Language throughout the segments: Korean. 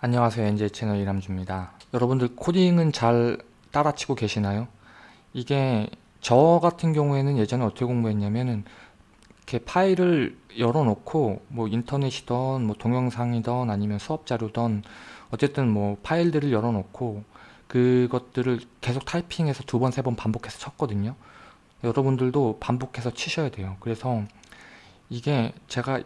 안녕하세요. NJ 채널 이람주입니다. 여러분들 코딩은 잘 따라치고 계시나요? 이게 저 같은 경우에는 예전에 어떻게 공부했냐면은 이렇게 파일을 열어놓고 뭐 인터넷이던 뭐 동영상이던 아니면 수업 자료던 어쨌든 뭐 파일들을 열어놓고 그것들을 계속 타이핑해서 두 번 세 번 반복해서 쳤거든요. 여러분들도 반복해서 치셔야 돼요. 그래서 이게 제가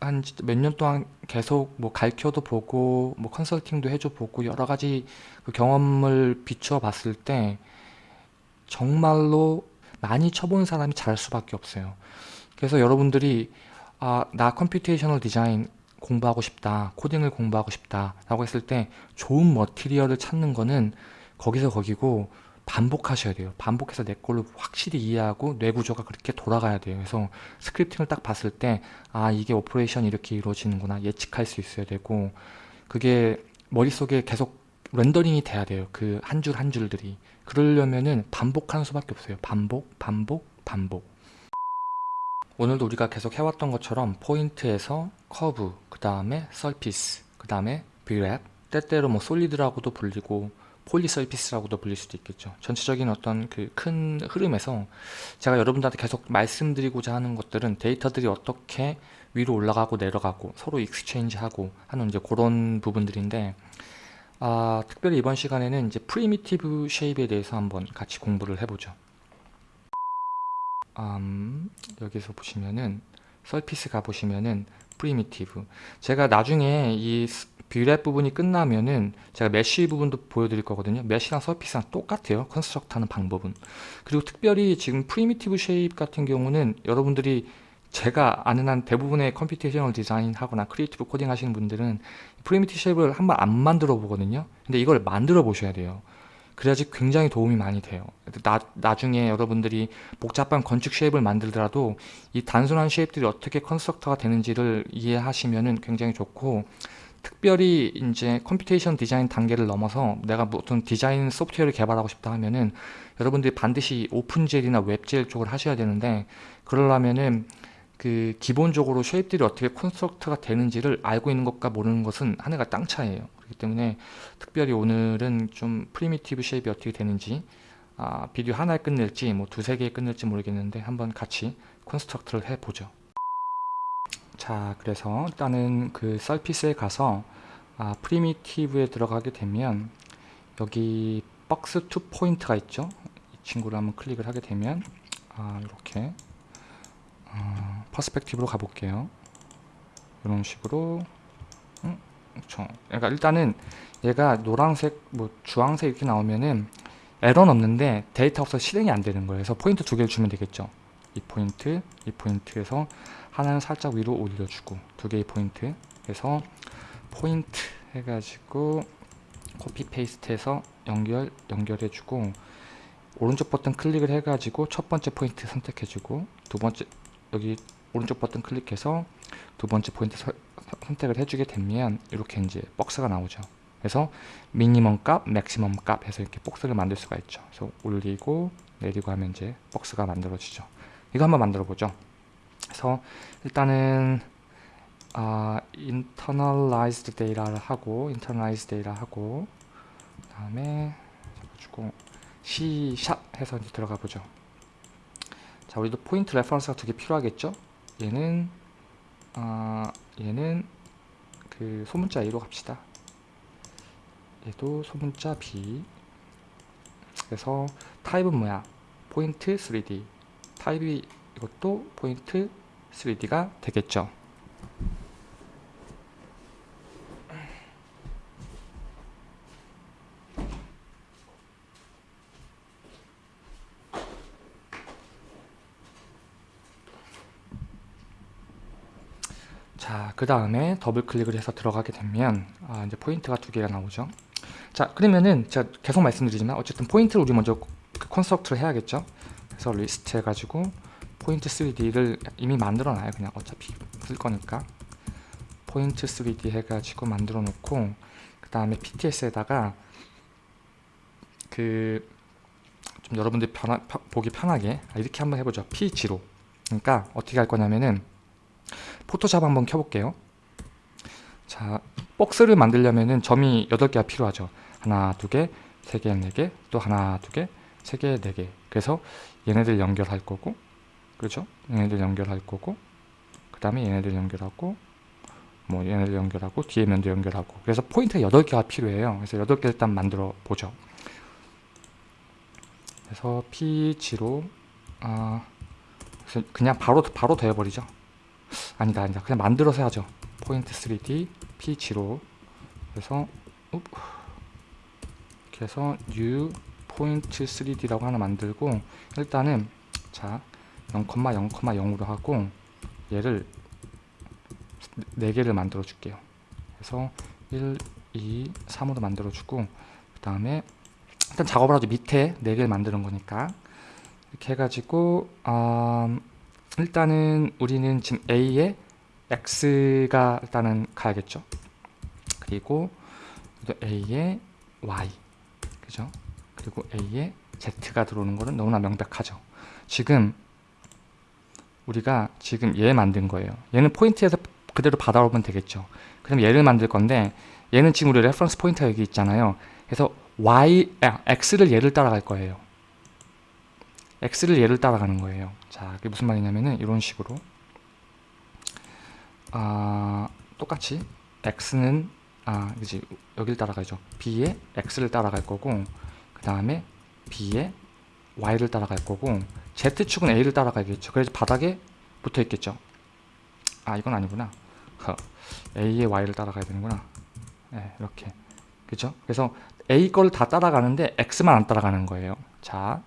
한 몇 년 동안 계속 뭐 가르쳐도 보고 뭐 컨설팅도 해줘 보고 여러 가지 그 경험을 비추어 봤을 때 정말로 많이 쳐본 사람이 잘할 수밖에 없어요. 그래서 여러분들이 아, 나 computational design 공부하고 싶다, 코딩을 공부하고 싶다 라고 했을 때 좋은 material을 찾는 거는 거기서 거기고 반복하셔야 돼요. 반복해서 내 걸로 확실히 이해하고 뇌 구조가 그렇게 돌아가야 돼요. 그래서 scripting을 딱 봤을 때 아 이게 operation이 이렇게 이루어지는구나 예측할 수 있어야 되고 그게 머릿속에 계속 rendering이 돼야 돼요. 그 한 줄 한 줄들이. 그러려면은 반복하는 수밖에 없어요. 반복, 반복, 반복. 오늘도 우리가 계속 해왔던 것처럼 포인트에서 커브, 그 다음에 surface, 그 다음에 Brep, 때때로 뭐 solid라고도 불리고 polysurface라고도 불릴 수도 있겠죠. 전체적인 어떤 그 큰 흐름에서 제가 여러분들한테 계속 말씀드리고자 하는 것들은 데이터들이 어떻게 위로 올라가고 내려가고 서로 exchange하고 하는 이제 그런 부분들인데 아, 특별히 이번 시간에는 이제 primitive shape에 대해서 한번 같이 공부를 해보죠. 음, 여기서 보시면은 surface 가보시면은 primitive 제가 나중에 이 Brep 부분이 끝나면은 제가 mesh 부분도 보여드릴 거거든요. mesh랑 surface랑 똑같아요. construct 하는 방법은. 그리고 특별히 지금 primitive shape 같은 경우는 여러분들이 제가 아는 한 대부분의 computational design 하거나 creative coding 하시는 분들은 primitive shape을 한 번 안 만들어 보거든요. 근데 이걸 만들어 보셔야 돼요. 그래야지 굉장히 도움이 많이 돼요. 나, 나중에 여러분들이 복잡한 건축 shape을 만들더라도 이 단순한 shape들이 어떻게 construct가 되는지를 이해하시면 굉장히 좋고 특별히 이제 computation design 단계를 넘어서 내가 어떤 디자인 소프트웨어를 개발하고 싶다 하면은 여러분들이 반드시 OpenGL이나 WebGL 쪽을 하셔야 되는데 그러려면은 그 기본적으로 shape들이 어떻게 construct가 되는지를 알고 있는 것과 모르는 것은 하늘과 땅 차이에요. 그렇기 때문에 특별히 오늘은 좀 primitive shape이 어떻게 되는지 아, 비디오 하나에 끝낼지 뭐 두세 개에 끝낼지 모르겠는데 한번 같이 construct를 해보죠 자 그래서 일단은 그 surface에 가서 아, primitive에 들어가게 되면 여기 box two point가 있죠? 이 친구를 한번 클릭을 하게 되면 아, 이렇게 어, perspective로 가볼게요. 이런 식으로. 음, 그렇죠. 그러니까 일단은 얘가 노란색 뭐 주황색 이렇게 나오면은 에러는 없는데 데이터 없어서 실행이 안 되는 거예요. 그래서 포인트 두 개를 주면 되겠죠? 이 포인트 이 포인트에서 하나는 살짝 위로 올려주고 두 개의 포인트 해서 포인트 해가지고 copy paste 해서 연결 연결해주고 오른쪽 버튼 클릭을 해가지고 첫 번째 포인트 선택해주고 두 번째 여기 오른쪽 버튼 클릭해서 두 번째 포인트 서, 선택을 해주게 되면 이렇게 이제 박스가 나오죠. 그래서 미니멈 값, 맥시멈 값 해서 이렇게 박스를 만들 수가 있죠. 그래서 올리고 내리고 하면 이제 박스가 만들어지죠. 이거 한번 만들어 보죠 그래서 일단은 아, internalized data를 하고 internalized data 하고 그 다음에 잡아주고 C# 해서 이제 들어가 보죠. 자 우리도 포인트 reference가 두 개 필요하겠죠? 얘는 아, 얘는 그 소문자 A로 갑시다. 얘도 소문자 B. 그래서 타입은 뭐야? 포인트 3D 타입이 이것도 포인트 3D가 되겠죠. 자, 그 다음에 더블 클릭을 해서 들어가게 되면 아, 이제 포인트가 두 개가 나오죠. 자, 그러면은 제가 계속 말씀드리지만 어쨌든 포인트를 우리 먼저 그 construct를 해야겠죠. 그래서 리스트 해가지고 포인트 3D를 이미 만들어 놔요. 그냥 어차피 쓸 거니까. 포인트 3D 해가지고 만들어 놓고 그 다음에 PTS에다가 그 좀 여러분들 편하, 보기 편하게 아, 이렇게 한번 해보죠. P0 그러니까 어떻게 할 거냐면은 포토샵 한번 켜볼게요. 자, 박스를 만들려면은 점이 8개가 필요하죠. 하나, 두 개, 세 개, 네 개, 또 하나, 두 개, 세 개, 네 개. 그래서 얘네들 연결할 거고, 그렇죠? 얘네들 연결할 거고, 그 다음에 얘네들 연결하고, 뭐 얘네들 연결하고, 뒤에 면도 연결하고. 그래서 포인트가 8개가 필요해요. 그래서 8개 일단 만들어 보죠. 그래서 P0, 아, 그냥 바로, 바로 되어버리죠. 아니다, 아니다. 그냥 만들어서 하죠. 포인트 3D, P0. 그래서, úp. 이렇게 해서 new 포인트 3D라고 하나 만들고 일단은 자 0,0,0으로 하고 얘를 4개를 만들어 줄게요 그래서 1, 2, 3으로 만들어 주고 그 다음에 일단 작업을 하죠 밑에 4개를 만드는 거니까 이렇게 해가지고 음, 일단은 우리는 지금 A에 X가 일단은 가야겠죠 그리고 또 A에 Y 그죠? 그리고 A에 Z가 들어오는 거는 너무나 명백하죠. 지금 우리가 지금 얘 만든 거예요. 얘는 포인트에서 그대로 받아오면 되겠죠. 그럼 얘를 만들 건데 얘는 지금 우리 reference point가 여기 있잖아요. 그래서 Y, 아, X를 얘를 따라갈 거예요. X를 얘를 따라가는 거예요. 자, 그게 무슨 말이냐면은 이런 식으로 아, 똑같이 X는 아, 그지 여기를 따라가죠. B에 X를 따라갈 거고 그 다음에 B에 Y를 따라갈 거고 Z축은 A를 따라가겠죠. 그래서 바닥에 붙어 있겠죠. 아 이건 아니구나. 허. A에 Y를 따라가야 되는구나. 네, 이렇게 그죠? 그래서 A 거를 다 따라가는데 X만 안 따라가는 거예요. 자,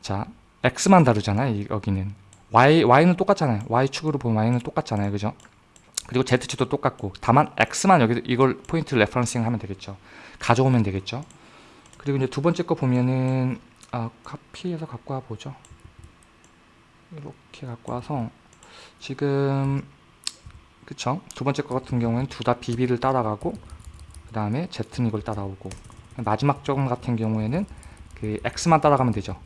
자 X만 다르잖아요. 여기는 Y, Y는 똑같잖아요. Y축으로 보면 Y는 똑같잖아요. 그죠? 그리고 Z축도 똑같고 다만 X만 여기 이걸 포인트 referencing 하면 되겠죠. 가져오면 되겠죠. 그리고 이제 두 번째 거 보면은 아, 카피해서 갖고 와 보죠. 이렇게 갖고 와서 지금 그쵸? 두 번째 거 같은 경우에는 둘 다 BB를 따라가고 그 다음에 Z는 이걸 따라오고 마지막 점 같은 경우에는 그 X만 따라가면 되죠.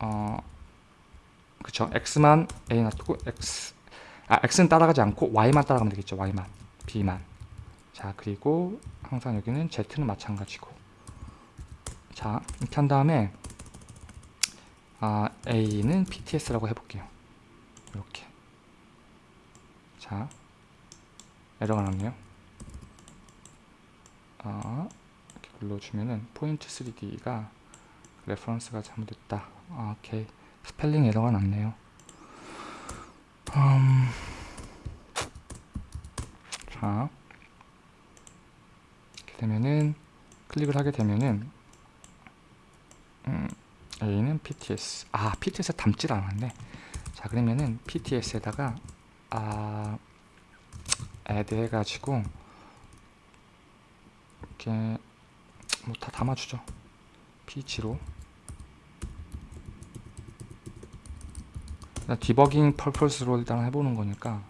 어, 그쵸? X만 A 놔두고 X 아, X는 따라가지 않고 Y만 따라가면 되겠죠. Y만, B만. 자, 그리고 항상 여기는 Z는 마찬가지고. 자, 이렇게 한 다음에 아, A는 PTS라고 해볼게요. 이렇게. 자, 에러가 났네요. 아, 이렇게 눌러주면은 포인트 3D가 reference가 잘못됐다. 아, 오케이. 스펠링 에러가 났네요. 음, 자 이렇게 되면은 클릭을 하게 되면은 음, A는 PTS 아 PTS 담질 않았네. 자 그러면은 PTS에다가 아 add 해가지고 이렇게 뭐 다 담아주죠. P0 디버깅 펄펄스로 일단 해보는 거니까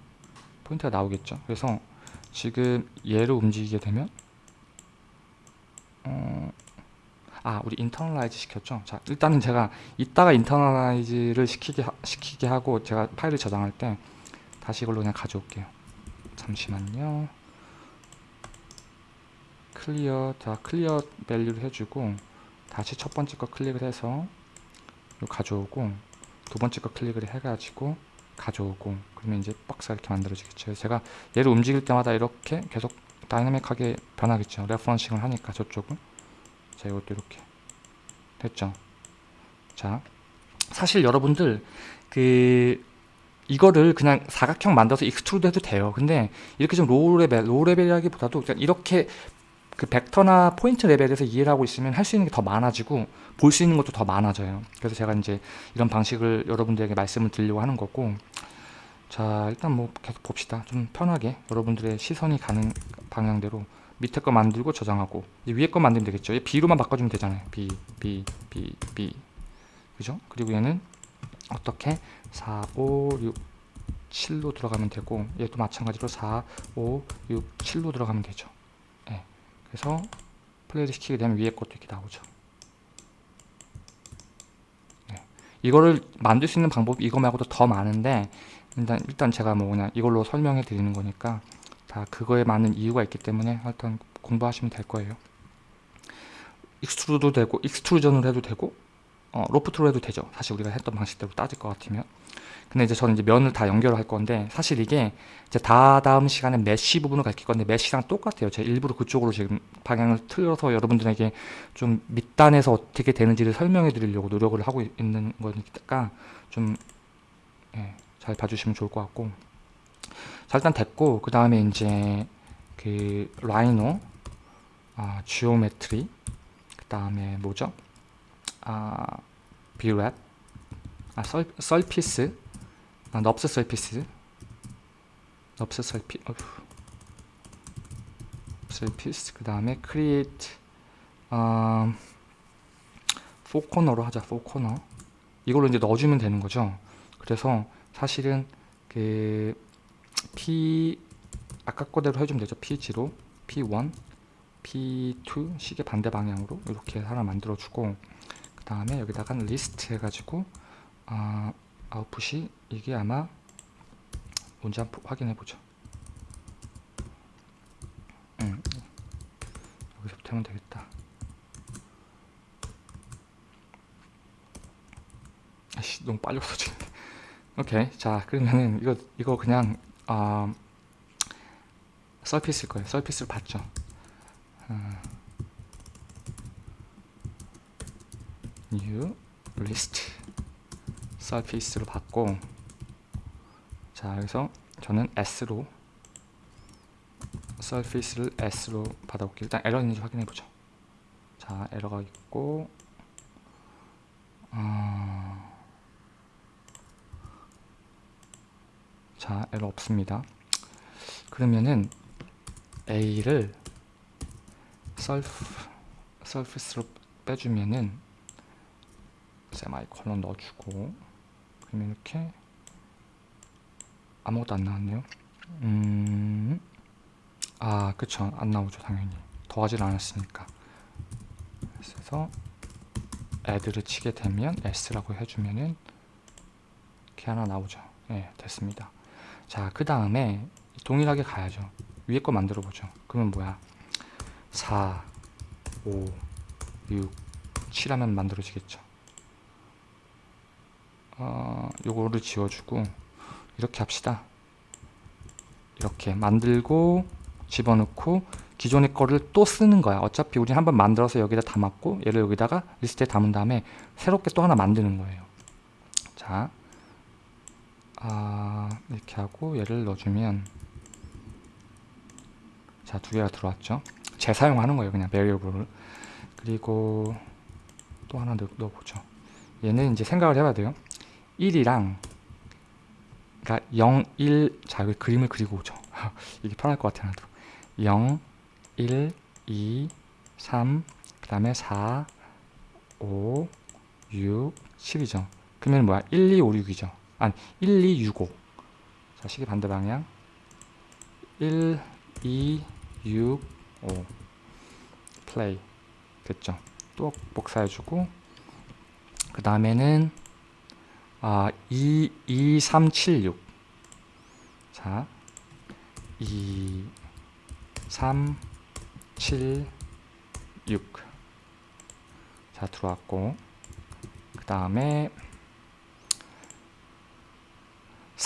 포인트가 나오겠죠. 그래서 지금 얘를 움직이게 되면 어, 아 우리 internalize 시켰죠? 자 일단은 제가 이따가 internalize를 시키게, 하, 시키게 하고 제가 파일을 저장할 때 다시 이걸로 그냥 가져올게요. 잠시만요. clear 자 clear value를 해주고 다시 첫 번째 거 클릭을 해서 가져오고 두 번째 거 클릭을 해가지고 가져오고 그러면 이제 박스가 이렇게 만들어지겠죠. 제가 얘를 움직일 때마다 이렇게 계속 dynamic하게 변하겠죠. referencing을 하니까 저쪽은 자 이것도 이렇게. 됐죠? 자 사실 여러분들 그 이거를 그냥 사각형 만들어서 extrude 해도 돼요. 근데 이렇게 좀 low level low level이라기보다도 그냥 이렇게 그 벡터나 포인트 레벨에서 이해를 하고 있으면 할 수 있는 게 더 많아지고 볼 수 있는 것도 더 많아져요. 그래서 제가 이제 이런 방식을 여러분들에게 말씀을 드리려고 하는 거고. 자 일단 뭐 계속 봅시다. 좀 편하게 여러분들의 시선이 가는 방향대로 밑에 거 만들고 저장하고 위에 거 만들면 되겠죠 얘 B로만 바꿔주면 되잖아요 B, B, B, B 그죠? 그리고 얘는 어떻게 4, 5, 6, 7로 들어가면 되고 얘도 마찬가지로 4, 5, 6, 7로 들어가면 되죠 그래서 플레이를 시키게 되면 위에 것도 이렇게 나오죠. 네. 이거를 만들 수 있는 방법이 이거 말고도 더 많은데 일단, 일단 제가 뭐 그냥 이걸로 설명해 드리는 거니까 자 그거에 많은 이유가 있기 때문에 일단 공부하시면 될 거예요. extrude도 되고 extrusion으로 해도 되고 어, loft로 해도 되죠. 사실 우리가 했던 방식대로 따질 것 같으면. 근데 이제 저는 이제 면을 다 연결을 할 건데 사실 이게 이제 다 다음 시간에 mesh 부분을 가르칠 건데 mesh랑 똑같아요. 제가 일부러 그쪽으로 지금 방향을 틀어서 여러분들에게 좀 밑단에서 어떻게 되는지를 설명해 드리려고 노력을 하고 있는 거니까 좀 예, 잘 봐주시면 좋을 것 같고 자 일단 됐고 그 다음에 이제 그 Rhino 아, geometry 그 다음에 뭐죠? 아 Brep 아 썰, 썰피스 아, 넙스 썰피스. 넙스 썰피 어휴. 썰피스 그 다음에 create 아, 포코너로 하자 포코너. 이걸로 이제 넣어주면 되는 거죠. 그래서 사실은 그 P 아까 거대로 해주면 되죠 P0 P1 P2 시계 반대 방향으로 이렇게 하나 만들어주고 그 다음에 여기다가 리스트 해가지고 아, 아웃풋이 이게 아마 뭔지 한번 확인해 보죠. 음, 여기서부터 하면 되겠다. 아씨 너무 빨리 없어지는데. 오케이 자 그러면은 이거 이거 그냥 아 서피스일 거예요. 서피스를 봤죠. 아, new list. 서피스로 받고. 자 여기서 저는 S로 서피스를 S로 받아볼게요. 일단 에러 있는지 확인해 보죠. 자 에러가 있고 어... 자 에러 없습니다. 그러면은 A를 셀프 서피스로 빼주면은 세마이콜론 넣어주고 그러면 이렇게 아무것도 안 나왔네요. 음... 아 그쵸. 안 나오죠 당연히. 더하질 않았으니까. 그래서 add를 치게 되면 s라고 해주면은 이렇게 하나 나오죠. 네 됐습니다 자 그 다음에 동일하게 가야죠. 위에 거 만들어 보죠. 그러면 뭐야? 4 5 6 7 하면 만들어지겠죠. 어, 요거를 지워주고 이렇게 합시다. 이렇게 만들고 집어넣고 기존의 거를 또 쓰는 거야. 어차피 우리 한번 만들어서 여기다 담았고 얘를 여기다가 리스트에 담은 다음에 새롭게 또 하나 만드는 거예요. 자 아, 이렇게 하고 얘를 넣어주면 자 두 개가 들어왔죠? 재사용하는 거예요 그냥 베리어블을. 그리고 또 하나 넣, 넣어보죠. 얘는 이제 생각을 해봐야 돼요. 1이랑 그러니까 0, 1, 자 여기 그림을 그리고 오죠. 이게 편할 것 같아요 0, 1, 2, 3, 그 다음에 4, 5, 6, 7이죠. 그러면 뭐야? 1, 2, 5, 6이죠 아니 1, 2, 6, 5 자, 시계 반대 방향. 1, 2, 6, 5 플레이. 됐죠? 또 복사해주고 그 다음에는 아, 2, 2, 3, 7, 6 자, 2, 3, 7, 6 자, 들어왔고 그 다음에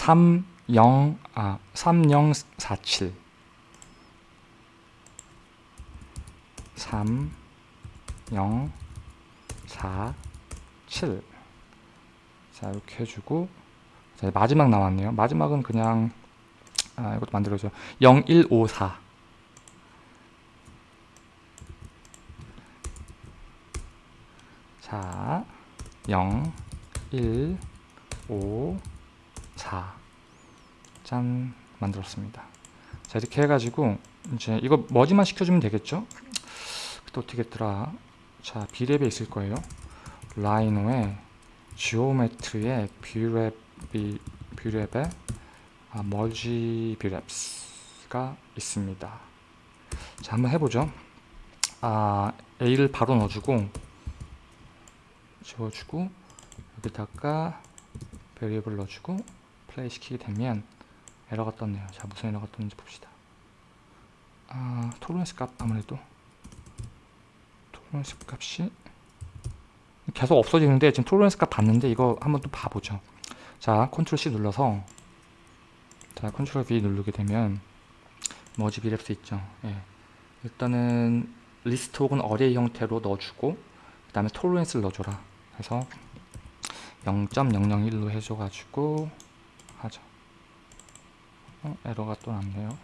3, 0, 아, 3, 0, 4, 7 3, 0, 4, 7 자 이렇게 해주고 자, 마지막 나왔네요. 마지막은 그냥 아, 이것도 만들어줘 0154 자 0, 1, 5, 4 짠 만들었습니다. 자 이렇게 해가지고 이제 이거 머지만 시켜주면 되겠죠? 또 어떻게 했더라? 자 Brep에 있을 거예요. Rhino에 geometry의 Brep Brep에 아, merge Breps가 있습니다. 자 한번 해보죠. 아 A를 바로 넣어주고 지워주고 여기다가 variable 넣어주고 플레이 시키게 되면 에러가 떴네요 자 무슨 에러가 떴는지 봅시다 아, tolerance 값 아무래도 tolerance 값이 계속 없어지는데 지금 tolerance 값 봤는데 이거 한번 또 봐보죠. 자, control C 눌러서 자, control V 누르게 되면 merge Breps 있죠. 예. 일단은 리스트 혹은 array 형태로 넣어주고 그 다음에 tolerance를 넣어줘라. 그래서 0.001로 해줘가지고 하죠. 어, 에러가 또 났네요.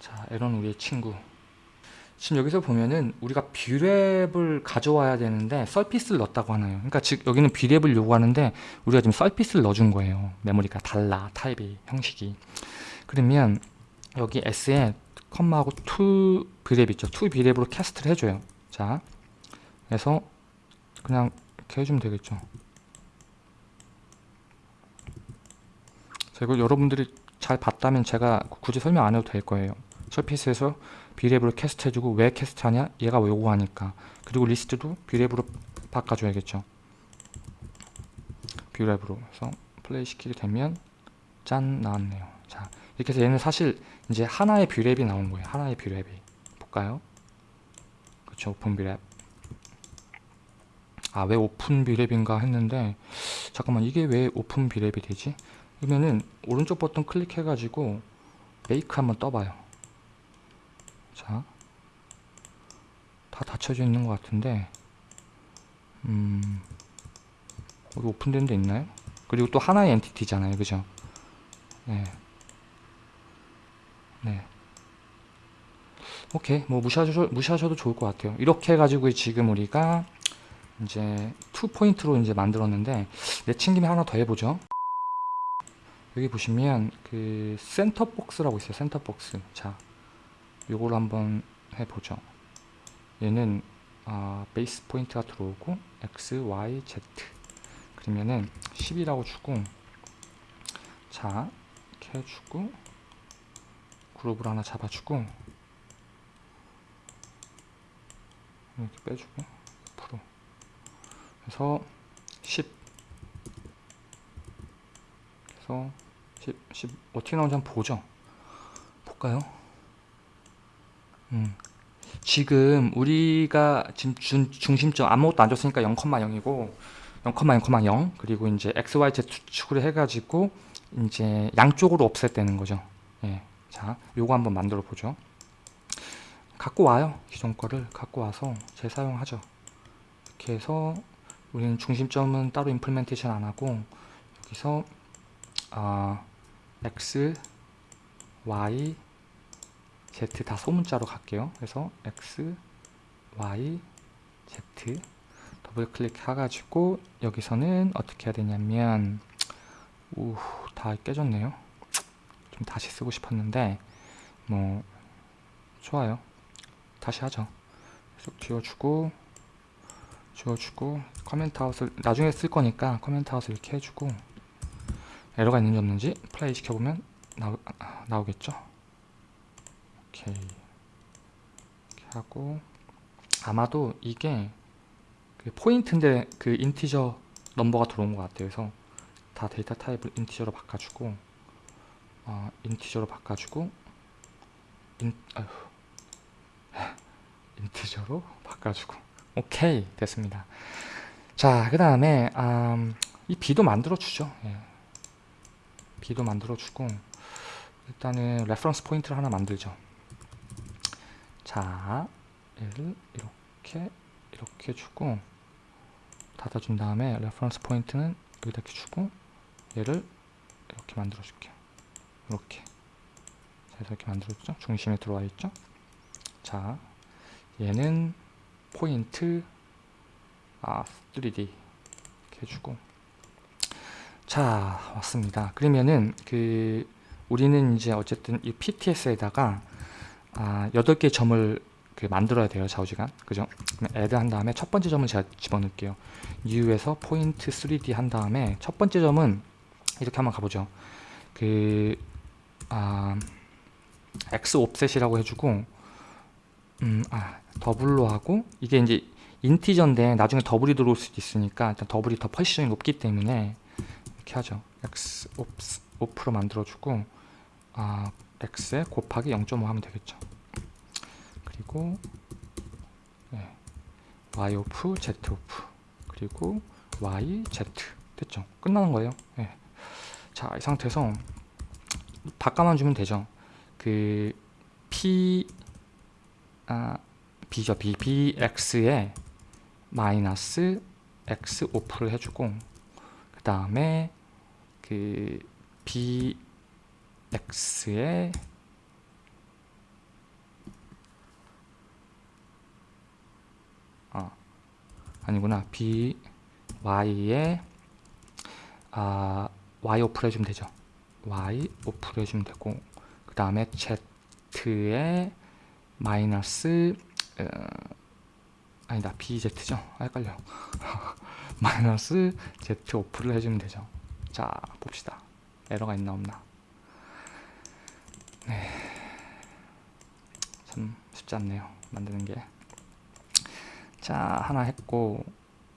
자, 에러는 우리의 친구. 지금 여기서 보면은 우리가 Brep을 가져와야 되는데 surface를 넣었다고 하나요? 그러니까 즉 여기는 Brep을 요구하는데 우리가 지금 surface를 넣어준 거예요. 메모리가 달라 타입이 형식이. 그러면 여기 S에 컴마하고 to Brep 있죠. to Brep으로 cast를 해줘요. 자, 그래서 그냥 이렇게 해주면 되겠죠. 자, 이거 여러분들이 잘 봤다면 제가 굳이 설명 안 해도 될 거예요. surface에서 Brep으로 cast 해주고 왜 cast 하냐? 얘가 요구하니까. 그리고 리스트도 Brep으로 바꿔줘야겠죠. Brep으로. 그래서 플레이 시키게 되면 짠 나왔네요. 자, 이렇게 해서 얘는 사실 이제 하나의 Brep이 나온 거예요. 하나의 Brep이. 볼까요? 그쵸, open Brep. 아, 왜 open Brep인가 했는데 잠깐만 이게 왜 open Brep이 되지? 그러면은 오른쪽 버튼 클릭해 가지고 bake 한번 떠봐요. 자, 다 닫혀져 있는 것 같은데, 음, 여기 오픈된 데 있나요? 그리고 또 하나의 entity잖아요, 그죠? 네, 네. 오케이, 뭐 무시하셔, 무시하셔도 좋을 것 같아요. 이렇게 해가지고 지금 우리가 이제 two point로 이제 만들었는데 내 친 김에 하나 더 해보죠. 여기 보시면 그 center box라고 있어요. center box. 자, 요걸 한번 해보죠. 얘는 아, base point가 들어오고 x, y, z 그러면은 10이라고 주고 자 이렇게 해주고 그룹을 하나 잡아주고 이렇게 빼주고 프로 그래서 10 그래서 10, 10 어떻게 나오는지 한번 보죠 볼까요? 음. 지금 우리가 지금 준, 중심점 아무것도 안 줬으니까 0,0이고 0,0,0 그리고 이제 x, y, z 축으로 해가지고 이제 양쪽으로 없앴다는 거죠. 예. 자, 요거 한번 만들어 보죠. 갖고 와요. 기존 거를 갖고 와서 재사용하죠. 이렇게 해서 우리는 중심점은 따로 임플멘테이션 안 하고 여기서 아, x, y, z 다 소문자로 갈게요. 그래서 x, y, z 더블 클릭 해가지고 여기서는 어떻게 해야 되냐면 우, 다 깨졌네요. 좀 다시 쓰고 싶었는데 뭐 좋아요. 다시 하죠. 계속 지워주고 지워주고 comment out을 나중에 쓸 거니까 comment out을 이렇게 해주고 에러가 있는지 없는지 플레이 시켜보면 나오, 나오겠죠. 오케이. 이렇게 하고 아마도 이게 그 포인트인데 그 integer number가 들어온 것 같아요. 그래서 다 데이터 타입을 integer로 바꿔주고 어, integer로 바꿔주고 인, 아휴, integer로 바꿔주고. 오케이. 됐습니다. 자 그 다음에 음, 이 B도 만들어 주죠. 예. B도 만들어 주고 일단은 reference point를 하나 만들죠 자, 얘를 이렇게 이렇게 주고 닫아준 다음에 reference point는 여기다 이렇게 주고 얘를 이렇게 만들어 줄게요. 이렇게 자, 이렇게 만들었죠? 중심에 들어와 있죠? 자, 얘는 포인트 아 3D 이렇게 해주고 자 왔습니다. 그러면은 그 우리는 이제 어쨌든 이 PTS에다가 아, 8개의 점을 그 만들어야 돼요 좌우지간. 그죠? 애드 한 다음에 첫 번째 점은 제가 집어넣을게요. U에서 포인트 3D 한 다음에 첫 번째 점은 이렇게 한번 가보죠. 그 아, X 옵셋이라고 해주고 음, 아, double로 하고 이게 이제 integer인데 나중에 double이 들어올 수도 있으니까 일단 double이 더 precision이 높기 때문에 이렇게 하죠 X off로 만들어주고 아, x에 곱하기 0.5 하면 되겠죠. 그리고 네, y off z off 그리고 y z 됐죠. 끝나는 거예요. 네. 자, 이 상태에서 바꿔만 주면 되죠. 그 p 아 b죠. b bx에 마이너스 x 오프를 해주고 그 다음에 그 bx에 아 아니구나. By에 아 y 오프를 해주면 되죠. y 오프를 해주면 되고 그 다음에 z에 마이너스 어, 아니다. Bz죠. 아, 헷갈려 마이너스 z 오프를 해주면 되죠 자 봅시다. 에러가 있나 없나? 네 참 쉽지 않네요 만드는 게자 하나 했고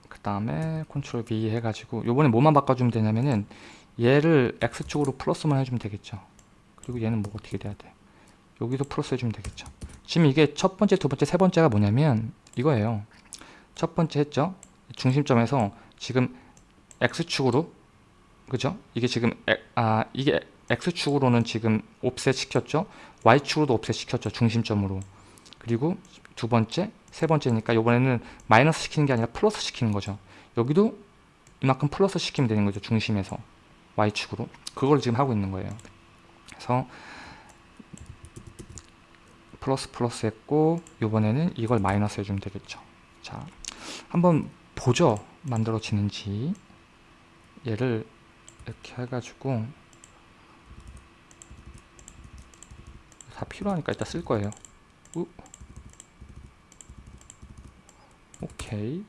그 다음에 컨트롤 V 해가지고 요번에 뭐만 바꿔주면 되냐면은 얘를 X축으로 플러스만 해주면 되겠죠. 그리고 얘는 뭐 어떻게 돼야 돼? 여기도 플러스 해주면 되겠죠. 지금 이게 첫 번째, 두 번째, 세 번째가 뭐냐면 이거예요. 첫 번째 했죠. 중심점에서 지금 x축으로 그죠? 이게 지금 에, 아 이게 x축으로는 지금 옵셋 시켰죠. y축으로도 옵셋 시켰죠. 중심점으로. 그리고 두 번째, 세 번째니까 이번에는 마이너스 시키는 게 아니라 플러스 시키는 거죠. 여기도 이만큼 플러스 시키면 되는 거죠. 중심에서 y축으로. 그걸 지금 하고 있는 거예요. 그래서 플러스 플러스 했고 이번에는 이걸 마이너스 해주면 되겠죠 자 한번 보죠 만들어지는지 얘를 이렇게 해가지고 다 필요하니까 일단 쓸 거예요. 우. 오케이.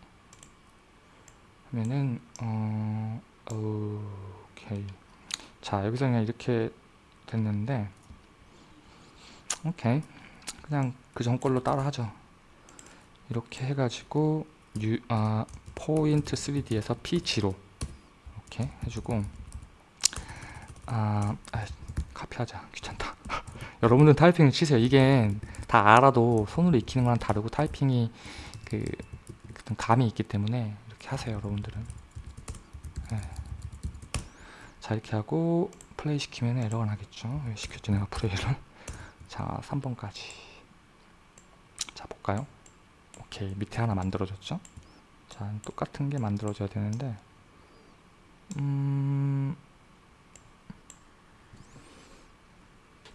하면은 어 오케이. 자 여기서 그냥 이렇게 됐는데 오케이. 그냥 그 전 걸로 따라 하죠. 이렇게 해가지고 유, 아, 포인트 3D에서 P0 이렇게 해주고 아, 아 카피하자. 귀찮다. 여러분들 타이핑 치세요. 이게 다 알아도 손으로 익히는 거랑 다르고 타이핑이 그 감이 있기 때문에 이렇게 하세요 여러분들은. 네. 자 이렇게 하고 플레이 시키면 에러가 나겠죠. 왜 시켰지 내가 플레이를. 자 3번까지. 자 볼까요? 오케이. 밑에 하나 만들어졌죠? 자 똑같은 게 만들어져야 되는데 음...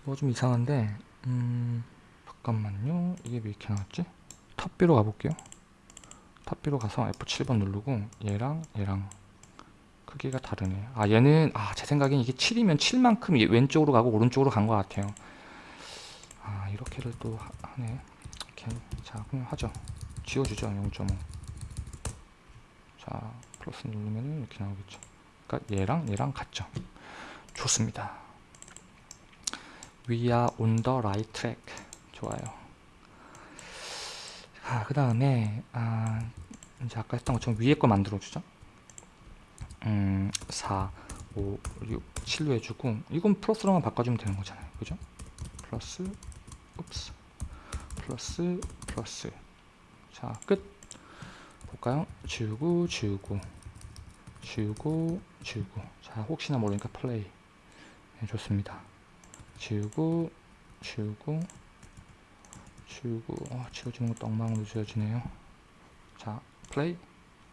뭐 좀 이상한데 음... 잠깐만요. 이게 왜 이렇게 나왔지? 탑비로 가볼게요. 탑비로 가서 F7번 누르고 얘랑 얘랑 크기가 다르네. 아 얘는 아 제 생각엔 이게 7이면 7만큼 왼쪽으로 가고 오른쪽으로 간 것 같아요. 아 이렇게를 또 하 네. 이렇게 자 그냥 하죠. 지워주죠 0.5자 플러스 누르면 이렇게 나오겠죠. 그러니까 얘랑 얘랑 같죠. 좋습니다 We are on the right track. 좋아요. 아, 그 다음에 아, 이제 아까 했던 것처럼 위에 거 만들어주죠? 음, 4, 5, 6, 7로 해주고 이건 플러스로만 바꿔주면 되는 거잖아요. 그죠? 플러스 옵스. 플러스 플러스. 자 끝. 볼까요? 지우고 지우고. 지우고 지우고. 자 혹시나 모르니까 플레이. 네, 좋습니다 지우고 지우고 지우고. 어, 지워지는 것도 엉망으로 지워지네요. 자 플레이?